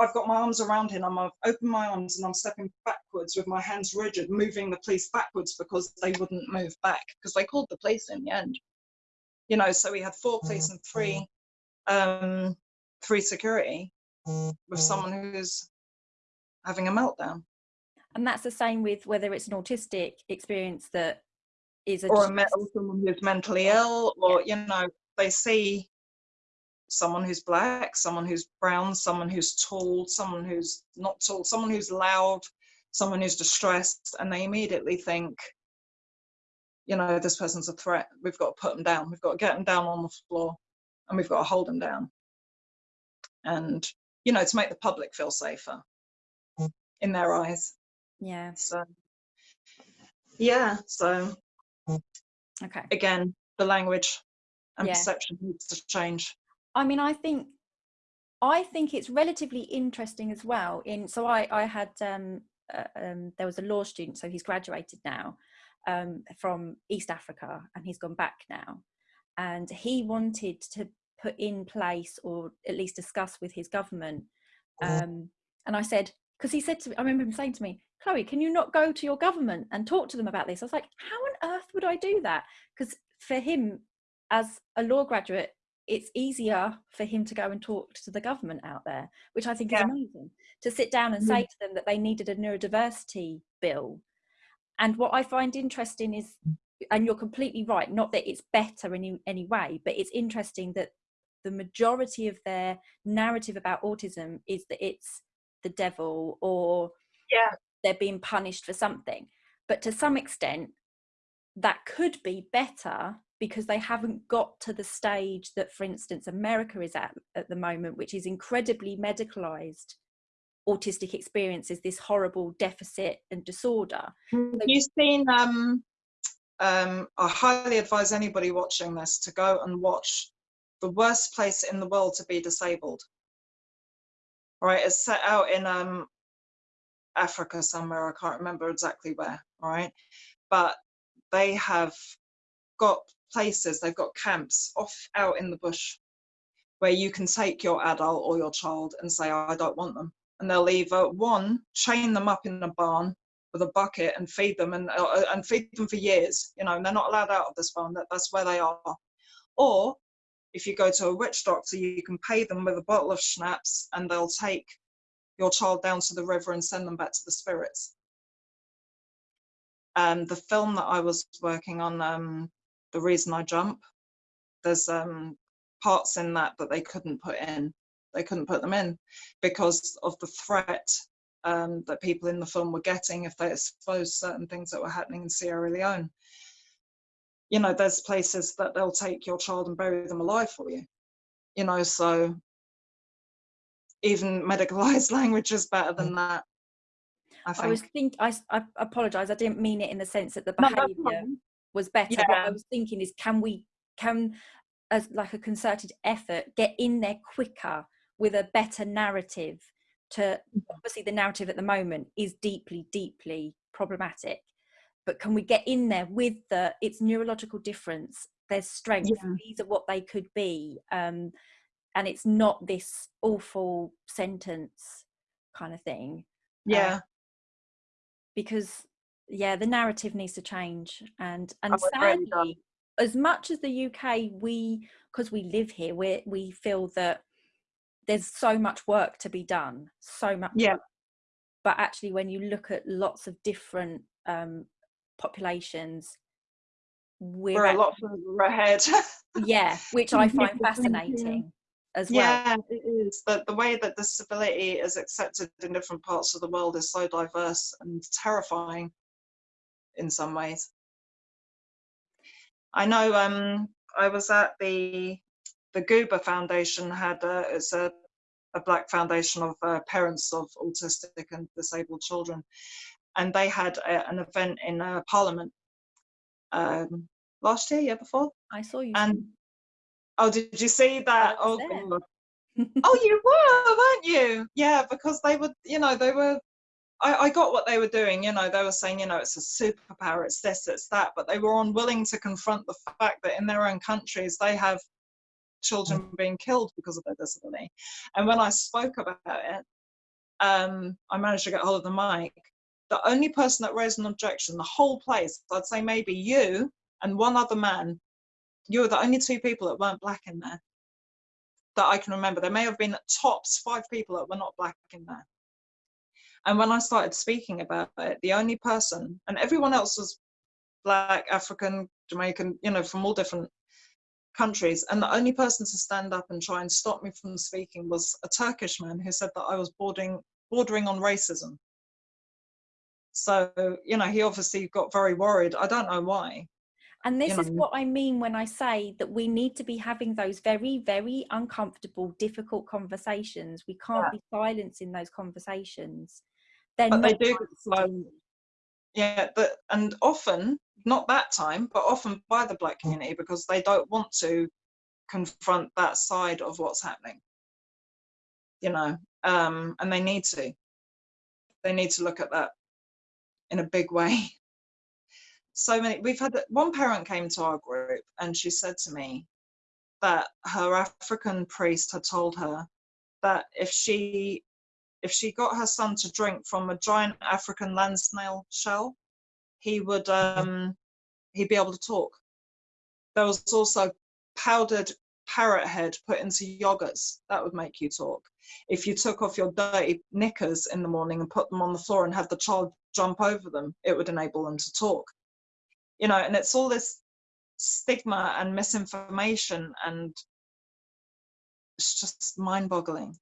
I've got my arms around him. I'm I've opened my arms and I'm stepping backwards with my hands rigid, moving the police backwards because they wouldn't move back because they called the police in the end. You know, so we had four police and three, um, three security with someone who's having a meltdown and that's the same with whether it's an autistic experience that is a or a mental someone who's mentally ill or yeah. you know they see someone who's black, someone who's brown, someone who's tall, someone who's not tall, someone who's loud, someone who's distressed, and they immediately think, you know, this person's a threat. We've got to put them down. We've got to get them down on the floor and we've got to hold them down. And, you know, to make the public feel safer in their eyes. Yeah. So, yeah. So, Okay. again, the language and Yeah. perception needs to change. I mean, I think I think it's relatively interesting as well. In so I I had um, uh, um there was a law student, so he's graduated now um, from East Africa, and he's gone back now, and he wanted to put in place or at least discuss with his government. Um, and I said because he said to me, I remember him saying to me, Chloe, can you not go to your government and talk to them about this? I was like, how on earth would I do that? Because for him, as a law graduate, it's easier for him to go and talk to the government out there, which I think is amazing. To sit down and mm-hmm. say to them that they needed a neurodiversity bill. And what I find interesting is, mm. and you're completely right, not that it's better in any, any way, but it's interesting that the majority of their narrative about autism is that it's the devil or Yeah. they're being punished for something. But to some extent, that could be better because they haven't got to the stage that, for instance, America is at at the moment, which is incredibly medicalized autistic experiences, this horrible deficit and disorder. You've you seen? Um, um, I highly advise anybody watching this to go and watch the worst place in the world to be disabled. All right, it's set out in um, Africa somewhere. I can't remember exactly where. All right, but they have got places. They've got camps off out in the bush where you can take your adult or your child and say, I don't want them. And they'll either one chain them up in a barn with a bucket and feed them and uh, and feed them for years. You know, and they're not allowed out of this barn. That that's where they are. Or if you go to a witch doctor, you can pay them with a bottle of schnapps, and they'll take your child down to the river and send them back to the spirits. Um, the film that I was working on, um, the reason I jump, there's um, parts in that that they couldn't put in. They couldn't put them in because of the threat um, that people in the film were getting if they exposed certain things that were happening in Sierra Leone. You know, there's places that they'll take your child and bury them alive for you. You know, so even medicalized [laughs] language is better than that. I. I was think I, I apologize. I didn't mean it in the sense that the behavior fine. Was better. What I was thinking is, can we can as like a concerted effort get in there quicker with a better narrative? To obviously the narrative at the moment is deeply, deeply problematic, but can we get in there with the it's neurological difference? There's strength. Yeah. These are what they could be, um, and it's not this awful sentence kind of thing yeah, because yeah the narrative needs to change and and Oh, it really does. sadly as much as the uk we because we live here we we feel that there's so much work to be done so much Yeah. work. but actually when you look at lots of different um populations we're, we're a lot further ahead. [laughs] yeah which i find the same thing. fascinating as well Yeah, it is. The, the way that disability is accepted in different parts of the world is so diverse and terrifying in some ways. I know um, I was at the the Goober Foundation had a, it's a, a black foundation of uh, parents of autistic and disabled children, and they had a, an event in uh, Parliament um, last year, year before. i saw you And oh, did you see that? Oh, [laughs] oh, you were, weren't you? Yeah, because they were, you know, they were. I, I got what they were doing. You know, they were saying, you know, it's a superpower, it's this, it's that, but they were unwilling to confront the fact that in their own countries they have children being killed because of their disability. And when I spoke about it, um, I managed to get hold of the mic. The only person that raised an objection, the whole place, I'd say maybe you and one other man, you were the only two people that weren't black in there that I can remember. There may have been tops five people that were not black in there. And when I started speaking about it, the only person, and everyone else was black, African, Jamaican, you know, from all different countries. And the only person to stand up and try and stop me from speaking was a Turkish man who said that I was bordering, bordering on racism. So, you know, he obviously got very worried. I don't know why. And this you is know. what I mean when I say that we need to be having those very, very uncomfortable, difficult conversations. We can't Yeah. be silencing those conversations. They're But they do get slow. Yeah, but and often, not that time, but often by the black community because they don't want to confront that side of what's happening. You know, um, and they need to. They need to look at that in a big way. [laughs] So many. We've had one parent came to our group and she said to me that her African priest had told her that if she if she got her son to drink from a giant African land snail shell, he would um, he'd be able to talk. There was also powdered parrot head put into yogurts that would make you talk. If you took off your dirty knickers in the morning and put them on the floor and had the child jump over them, it would enable them to talk. You know, and it's all this stigma and misinformation, and it's just mind-boggling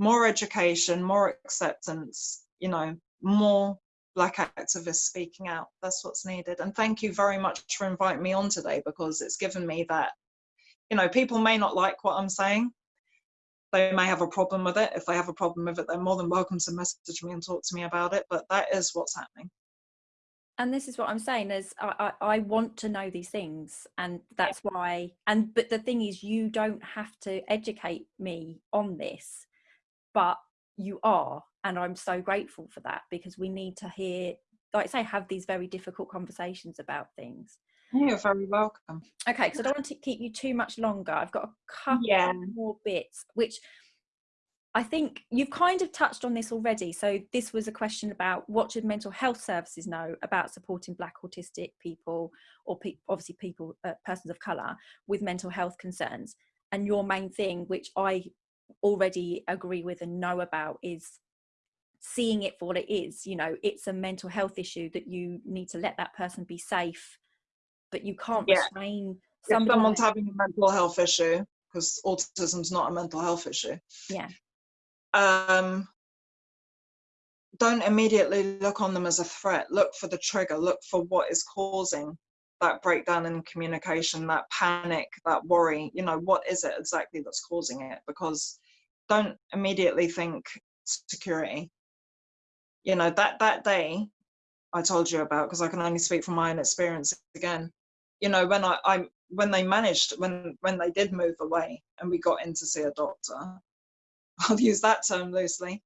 more education, more acceptance, you know, more black activists speaking out. That's what's needed. And thank you very much for inviting me on today because it's given me that, you know, people may not like what I'm saying. They may have a problem with it. If they have a problem with it, they're more than welcome to message me and talk to me about it. But that is what's happening. and this is what i'm saying is I, I, I want to know these things and that's why and but the thing is you don't have to educate me on this but you are and i'm so grateful for that because we need to hear like I say have these very difficult conversations about things You're very welcome. okay because i don't [laughs] want to keep you too much longer i've got a couple Yeah. more bits which I think you've kind of touched on this already. So this was a question about what should mental health services know about supporting Black autistic people or pe- obviously people, uh, persons of colour with mental health concerns. And your main thing, which I already agree with and know about, is seeing it for what it is. You know, it's a mental health issue that you need to let that person be safe, but you can't Yeah. restrain someone's having a mental health issue, because autism's not a mental health issue. Yeah. Um, don't immediately look on them as a threat. Look for the trigger. Look for what is causing that breakdown in communication, that panic, that worry. You know, what is it exactly that's causing it? Because don't immediately think security. You know, that that day I told you about, because I can only speak from my own experience again. You know, when I, I when they managed, when when they did move away and we got in to see a doctor, [laughs] I'll use that term loosely.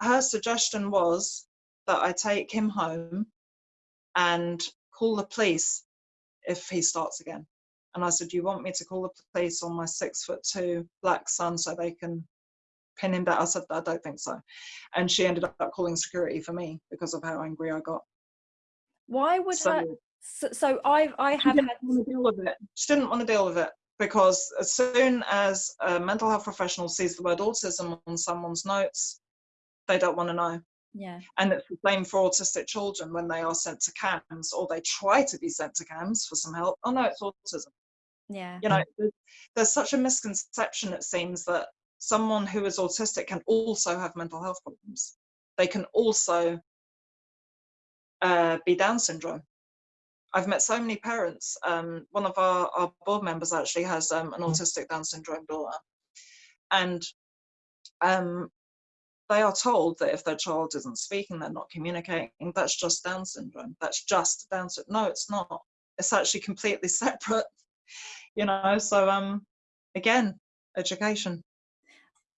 Her suggestion was that I take him home and call the police if he starts again. And I said, Do You want me to call the police on my six foot two black son so they can down? I said, I don't think so. And she ended up calling security for me because of how angry I got. Why would So her? So, so I I have didn't had want to deal with it. She didn't want to deal with it because as soon as a mental health professional sees the word autism on someone's notes, they don't want to know. yeah And it's the same for autistic children when they are sent to CAMHS or they try to be sent to CAMHS for some help. Oh no, it's autism. yeah You know, there's, there's such a misconception, it seems, that someone who is autistic can also have mental health problems. They can also uh, be Down syndrome. I've met so many parents. Um, one of our, our board members actually has um, an autistic Down syndrome daughter. And um, they are told that if their child isn't speaking, they're not communicating, that's just Down syndrome. That's just Down syndrome. No, it's not. It's actually completely [laughs] separate, you know. So, um, again, education.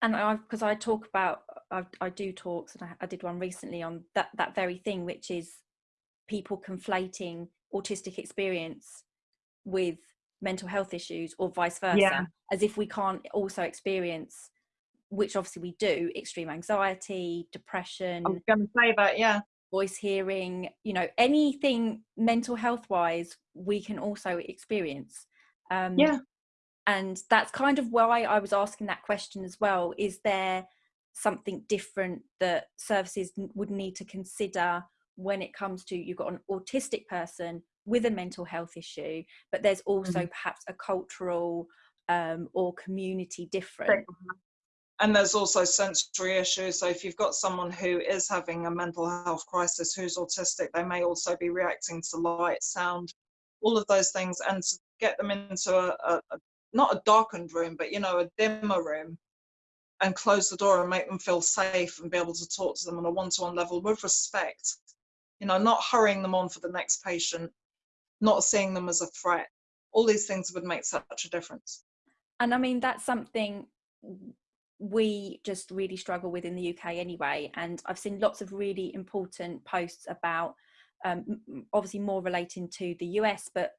And I because I talk about I, I do talks and I, I did one recently on that that very thing which is people conflating autistic experience with mental health issues or vice versa Yeah. as if we can't also experience which obviously we do extreme anxiety depression I was going to say that, yeah. voice hearing you know anything mental health wise we can also experience um Yeah. And that's kind of why i was asking that question as well is there something different that services would need to consider when it comes to you've got an autistic person with a mental health issue, but there's also Mhm. perhaps a cultural um, or community difference. and there's also sensory issues so if you've got someone who is having a mental health crisis who's autistic they may also be reacting to light sound all of those things and to get them into a, a not a darkened room but you know a dimmer room and close the door and make them feel safe and be able to talk to them on a one-to-one level with respect you know not hurrying them on for the next patient not seeing them as a threat all these things would make such a difference And I mean, that's something we just really struggle with in the UK anyway. And I've seen lots of really important posts about, um, obviously, more relating to the US, but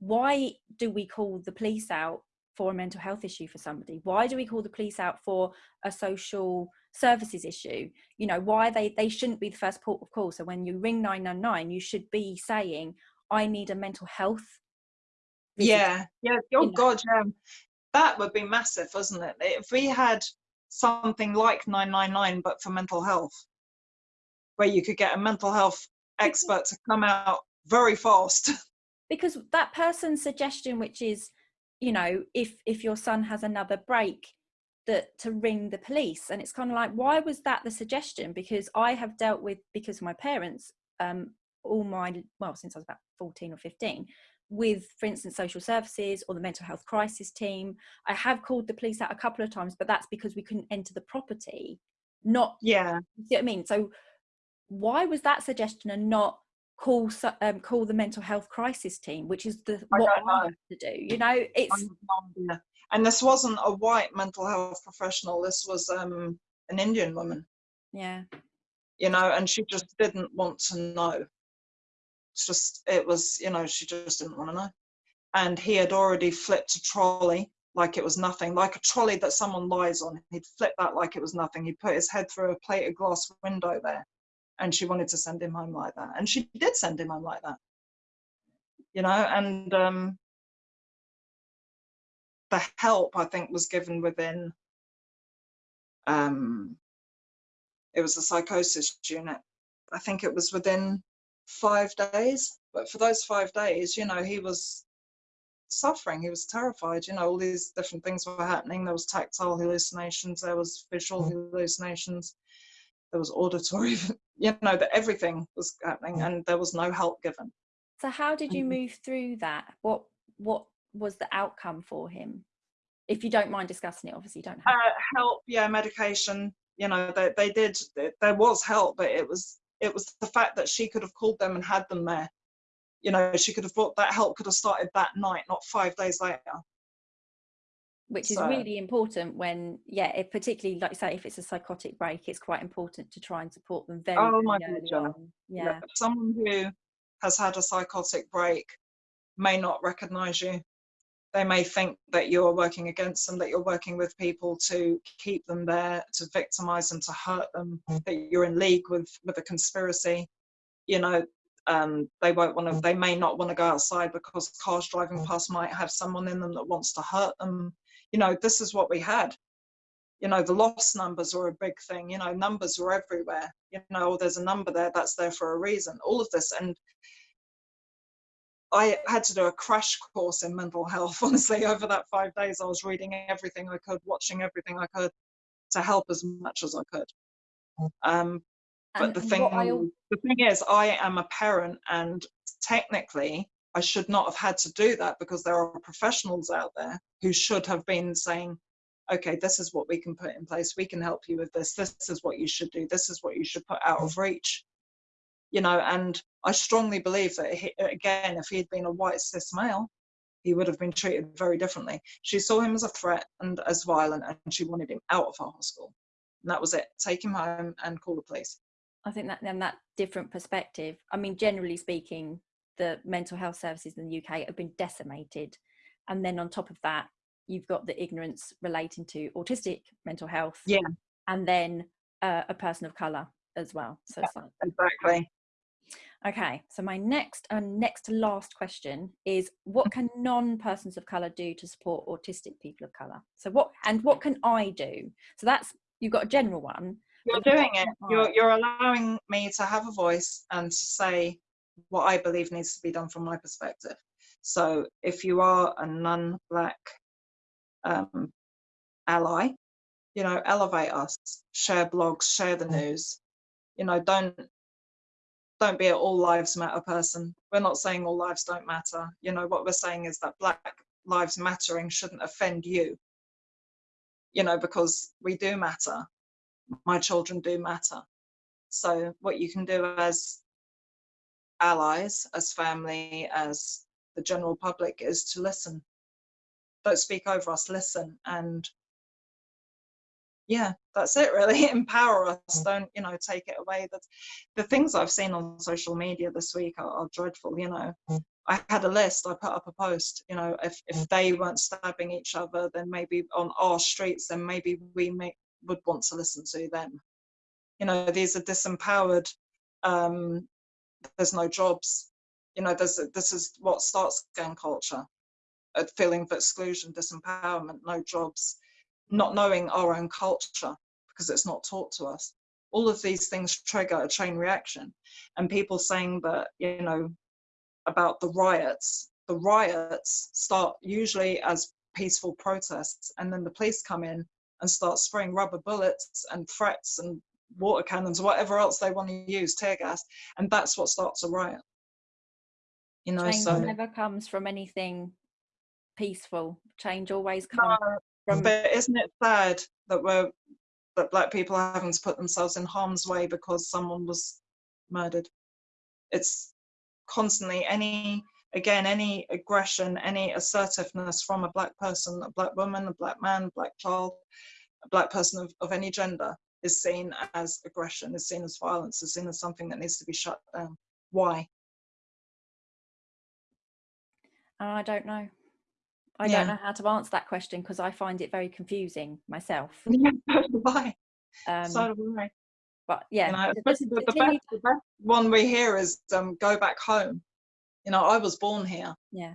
why do we call the police out for a mental health issue for somebody? Why do we call the police out for a social services issue? You know, why they, they shouldn't be the first port of call. So when you ring 999, you should be saying, I need a mental health. visit." Yeah, yeah. Oh know. God, yeah. That would be massive, wasn't it? If we had something like 999, but for mental health, where you could get a mental health expert to come out very fast. [laughs] because that person's suggestion which is you know if if your son has another break that to ring the police. And it's kind of like why was that the suggestion? Because i have dealt with because of my parents um all my well since i was about 14 or 15 with for instance social services or the mental health crisis team. I have called the police out a couple of times but that's because we couldn't enter the property. Not Yeah, you see what i mean? So why was that suggestion and not call um, call the mental health crisis team which is the I what I have to do you know it's. And this wasn't a white mental health professional. This was um, an Indian woman, yeah you know, and she just didn't want to know. It's just, it was, you know, she just didn't want to know. And he had already flipped a trolley like it was nothing, like a trolley that someone lies on. He'd flip that like it was nothing. He put his head through a plate of glass window there. And she wanted to send him home like that. And she did send him home like that. You know, and um, the help I think was given within um, it was a psychosis unit. I think it was within five days. But for those five days, you know, he was suffering. He was terrified. You know, all these different things were happening. There was tactile hallucinations. There was visual hallucinations. There was auditory. [laughs] You know, that everything was happening, and there was no help given. so how did you Mhm. move through that what what was the outcome for him if you don't mind discussing it obviously you don't have uh, help yeah medication you know they, they did there was help but it was it was the fact that she could have called them and had them there you know she could have brought that help could have started that night not five days later which is so- really important when yeah it particularly like you say if it's a psychotic break it's quite important to try and support them very, Oh very my early God, yeah. on. Yeah if someone who has had a psychotic break may not recognize you they may think that you're working against them that you're working with people to keep them there to victimize them to hurt them mm-hmm. that you're in league with with a conspiracy you know um, they won't want to mm-hmm. they may not want to go outside because cars driving mm-hmm. past might have someone in them that wants to hurt them you know this is what we had you know the loss numbers were a big thing you know numbers were everywhere you know there's a number there that's there for a reason all of this and I had to do a crash course in mental health. [laughs] Honestly, over that five days, I was reading everything I could, watching everything I could to help as much as I could. Um, but And the thing, I the thing is, I am a parent, and technically, I should not have had to do that because there are professionals out there who should have been saying, "Okay, this is what we can put in place. We can help you with this. This is what you should do. This is what you should put out of mm. reach." You know, and I strongly believe that he, again, if he had been a white cis male, he would have been treated very differently. She saw him as a threat and as violent, and she wanted him out of her hospital. And that was it. Take him home and call the police. I think that then that different perspective. I mean, generally speaking, the mental health services in the UK have been decimated, and then on top of that, you've got the ignorance relating to autistic mental health. Yeah. and then uh, a person of color as well. So it's like Exactly. okay. So my next and next to last question is: What can non-persons of color do to support autistic people of color? So what and what can I do? So that's you've got a general one. You're doing it. I- You're, you're allowing me to have a voice and to say what I believe needs to be done from my perspective. So if you are a non-black um, ally, you know, elevate us, share blogs, share the news. You know, don't don't be an all lives matter person. We're not saying all lives don't matter. You know, what we're saying is that black lives mattering shouldn't offend you. You know, because we do matter. My children do matter. So what you can do as allies, as family, as the general public is to listen. Don't speak over us, listen. And yeah, that's it really. [laughs] Empower us. Mm. Don't, you know, take it away. That the things I've seen on social media this week are, are dreadful, you know. Mm. I had a list, I put up a post, you know, if, if mm. they weren't stabbing each other, then maybe on our streets, then maybe we may, would want to listen to them. You know, these are disempowered, um, there's no jobs. You know, there's, this is what starts gang culture, a feeling of exclusion, disempowerment, no jobs not knowing our own culture because it's not taught to us. All of these things trigger a chain reaction. And people saying that, you know, about the riots, the riots start usually as peaceful protests and then the police come in and start spraying rubber bullets and threats and water cannons, whatever else they want to use, tear gas, and that's what starts a riot. You know, Change so never comes from anything peaceful. Change always comes no, from but isn't it sad that we're that black people are having to put themselves in harm's way because someone was murdered it's constantly any again any aggression any assertiveness from a black person a black woman a black man a black child a black person of, of any gender is seen as aggression is seen as violence is seen as something that needs to be shut down why i don't know I yeah. don't know how to answer that question because I find it very confusing myself. [laughs] Yeah, so do I. Um, so do I. But yeah, you know, especially the, the, best, the, best, one we hear is um, "Go back home." You know, I was born here. Yeah.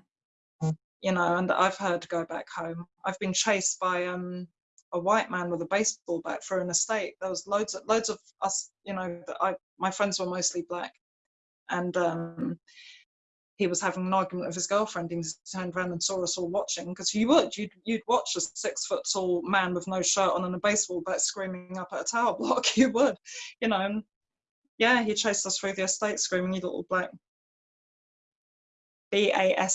You know, and I've heard "Go back home." I've been chased by um, a white man with a baseball bat through an estate. There was loads of loads of us. You know, I my friends were mostly black, and um, he was having an argument with his girlfriend he turned around and saw us all watching because you would you'd, you'd watch a six foot tall man with no shirt on and a baseball bat screaming up at a tower [laughs] block you would you know and yeah he chased us through the estate screaming you little black b-a-s-t-a-r-b-s's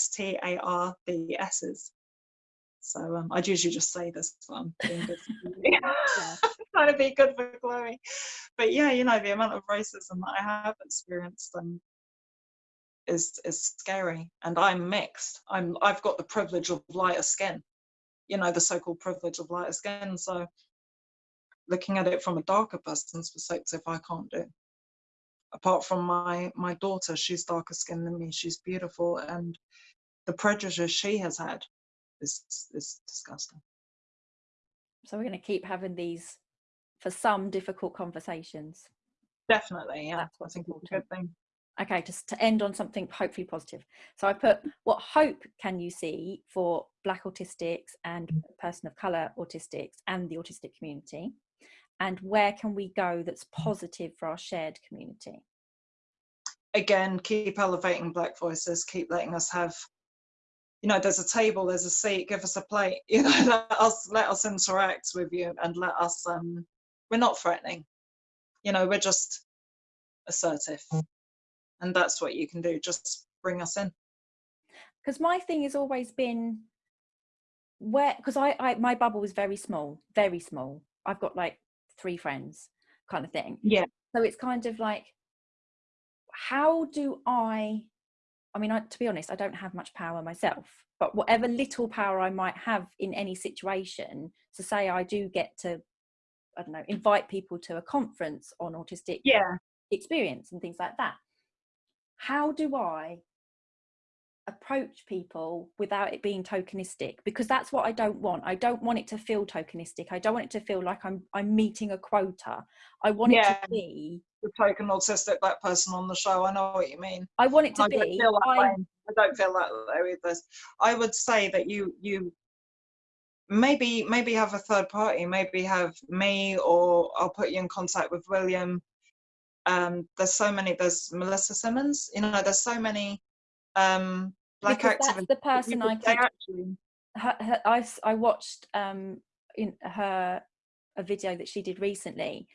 so um, I'd usually just say this, one, I'm being good [laughs] [laughs] trying to be good for Chloe. But yeah, you know, the amount of racism that I have experienced and is is scary and i'm mixed. I'm i've got the privilege of lighter skin you know the so-called privilege of lighter skin. So looking at it from a darker person's perspective i can't do. Apart from my my daughter she's darker skinned than me. She's beautiful and the prejudice she has had is is disgusting. So we're going to keep having these for some difficult conversations. Definitely yeah. That's what's important. good thing. Okay just to end on something hopefully positive. So i put what hope can you see for black autistics and mm. person of color autistics and the autistic community? And where can we go that's positive for our shared community? Again keep elevating black voices keep letting us have you know there's a table there's a seat give us a plate [laughs] you know let us let us interact with you and let us um we're not threatening. You know we're just assertive. Mm. And that's what you can do just bring us in. Because my thing has always been where because I, I my bubble is very small very small. I've got like three friends kind of thing. Yeah. So it's kind of like how do i i mean I, to be honest i don't have much power myself but whatever little power i might have in any situation to say i do get to i don't know invite people to a conference on autistic yeah experience and things like that how do I approach people without it being tokenistic because that's what I don't want. I don't want it to feel tokenistic. I don't want it to feel like I'm I'm meeting a quota. I want yeah. it to be the token autistic black person on the show. I know what you mean. I want it to I be. Don't feel that I, way. I don't feel that way with this. I would say that you you maybe maybe have a third party. Maybe have me or I'll put you in contact with William um, there's so many. There's Melissa Simmons. You know, there's so many um, black because activists. that's the person I keep actually, her, her, I, I watched um in her a video that she did recently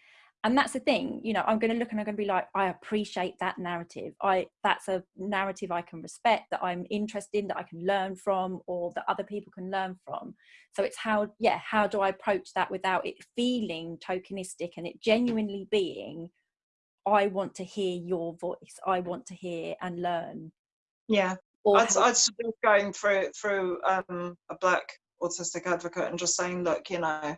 and that's the thing you know i'm going to look and i'm going to be like i appreciate that narrative. I that's a narrative i can respect that i'm interested in that i can learn from or that other people can learn from. So it's how yeah how do i approach that without it feeling tokenistic and it genuinely being i want to hear your voice. I want to hear and learn. Yeah. or I'd, I'd suggest going through through um, a black autistic advocate and just saying, look, you know,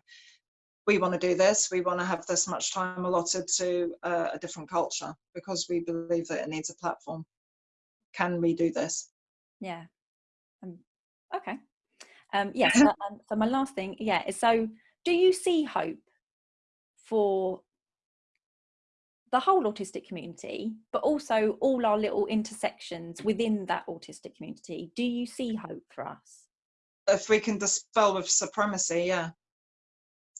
we want to do this. We want to have this much time allotted to uh, a different culture because we believe that it needs a platform. Can we do this? yeah um, okay um yes so, [laughs] um, so my last thing yeah is so do you see hope for the whole autistic community but also all our little intersections within that autistic community do you see hope for us If we can dispel with supremacy, yeah.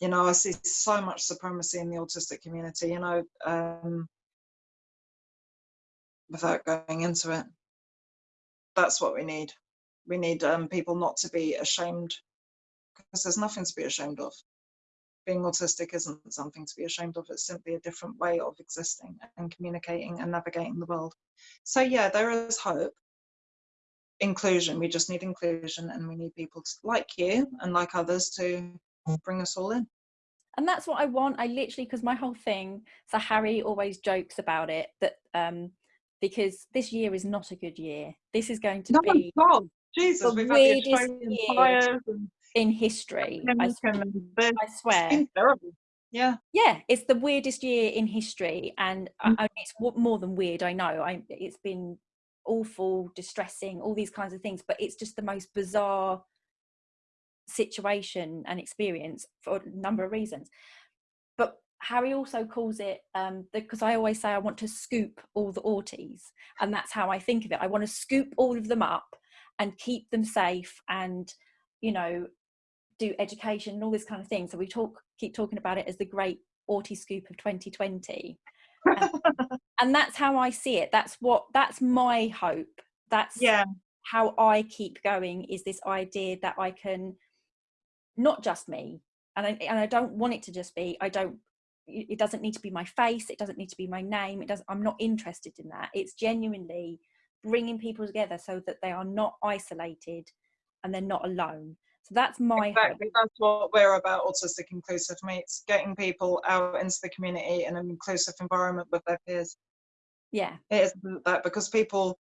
You know, I see so much supremacy in the autistic community. You know, um, without going into it, that's what we need. We need um, people not to be ashamed because there's nothing to be ashamed of. Being autistic isn't something to be ashamed of, it's simply a different way of existing and communicating and navigating the world. So, yeah, there is hope. Inclusion, we just need inclusion and we need people to, like you and like others to bring us all in. and that's what i want i literally because my whole thing so harry always jokes about it that um because this year is not a good year this is going to No, be God, Jesus, the we've had the weirdest year in history I, s- pandemic and this. I swear terrible. Yeah. yeah it's the weirdest year in history and I, Mm. I, it's more than weird i know I, it's been awful distressing all these kinds of things but it's just the most bizarre situation and experience for a number of reasons. But harry also calls it um because i always say i want to scoop all the auties and that's how i think of it. I want to scoop all of them up and keep them safe and you know do education and all this kind of thing. So we talk keep talking about it as the great autie scoop of 2020 and, and that's how i see it. That's what that's my hope. That's Yeah. how i keep going is this idea that i can not just me and I, and I don't want it to just be i don't it doesn't need to be my face it doesn't need to be my name it doesn't i'm not interested in that it's genuinely bringing people together so that they are not isolated and they're not alone so that's my hope. Exactly. That's what we're about, Autistic Inclusive Meets, getting people out into the community in an inclusive environment with their peers. yeah It is that because people,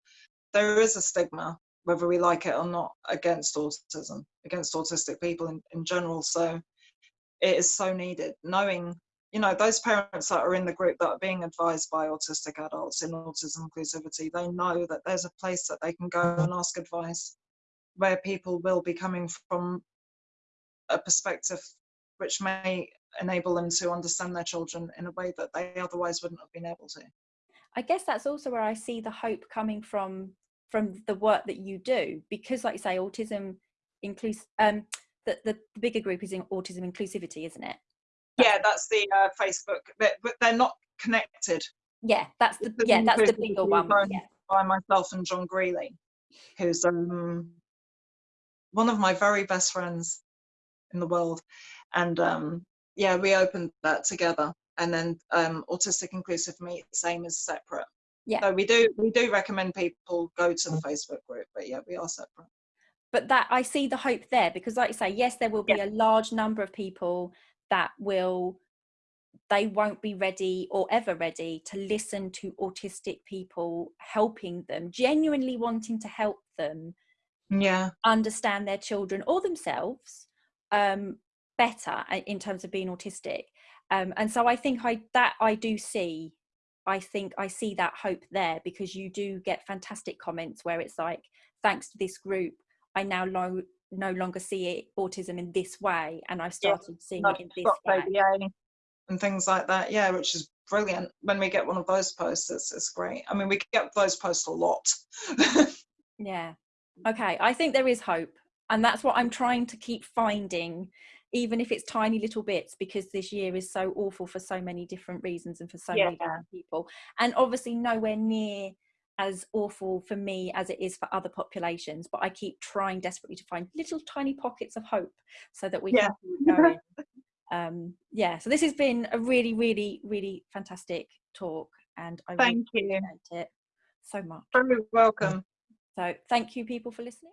there is a stigma, whether we like it or not, against autism, against autistic people in, in general. So it is so needed. Knowing, you know, those parents that are in the group that are being advised by autistic adults in autism inclusivity, they know that there's a place that they can go and ask advice where people will be coming from a perspective which may enable them to understand their children in a way that they otherwise wouldn't have been able to. I guess that's also where I see the hope coming from from the work that you do because like you say autism includes um the, the the bigger group is in autism inclusivity isn't it Yeah, that's the uh, Facebook, but, but they're not connected yeah that's the Autism yeah that's the bigger one yeah by myself and John Greeley, who's um, one of my very best friends in the world. And um, yeah, we opened that together. And then um, Autistic Inclusive Meet, same as separate. Yeah. So we do we do recommend people go to the Facebook group, but yeah, we are separate. but that I see the hope there because like you say yes there will be a large number of people that will they won't be ready or ever ready to listen to autistic people helping them genuinely wanting to help them Yeah. understand their children or themselves um, better uh, in terms of being autistic. Um, and so I think I that I do see. I think I see that hope there because you do get fantastic comments where it's like, thanks to this group, I now lo- no longer see it autism in this way, and I've Yeah, started seeing it in this way. ABA and things like that. Yeah, which is brilliant. When we get one of those posts, it's, it's great. I mean, we get those posts a lot. [laughs] Yeah. Okay. I think there is hope. and that's what i'm trying to keep finding even if it's tiny little bits because this year is so awful for so many different reasons and for so Yeah. many different people and obviously nowhere near as awful for me as it is for other populations but i keep trying desperately to find little tiny pockets of hope so that we Yeah. can keep going [laughs] um yeah so this has been a really really really fantastic talk and i really Thank you. it so much Very welcome. so thank you people for listening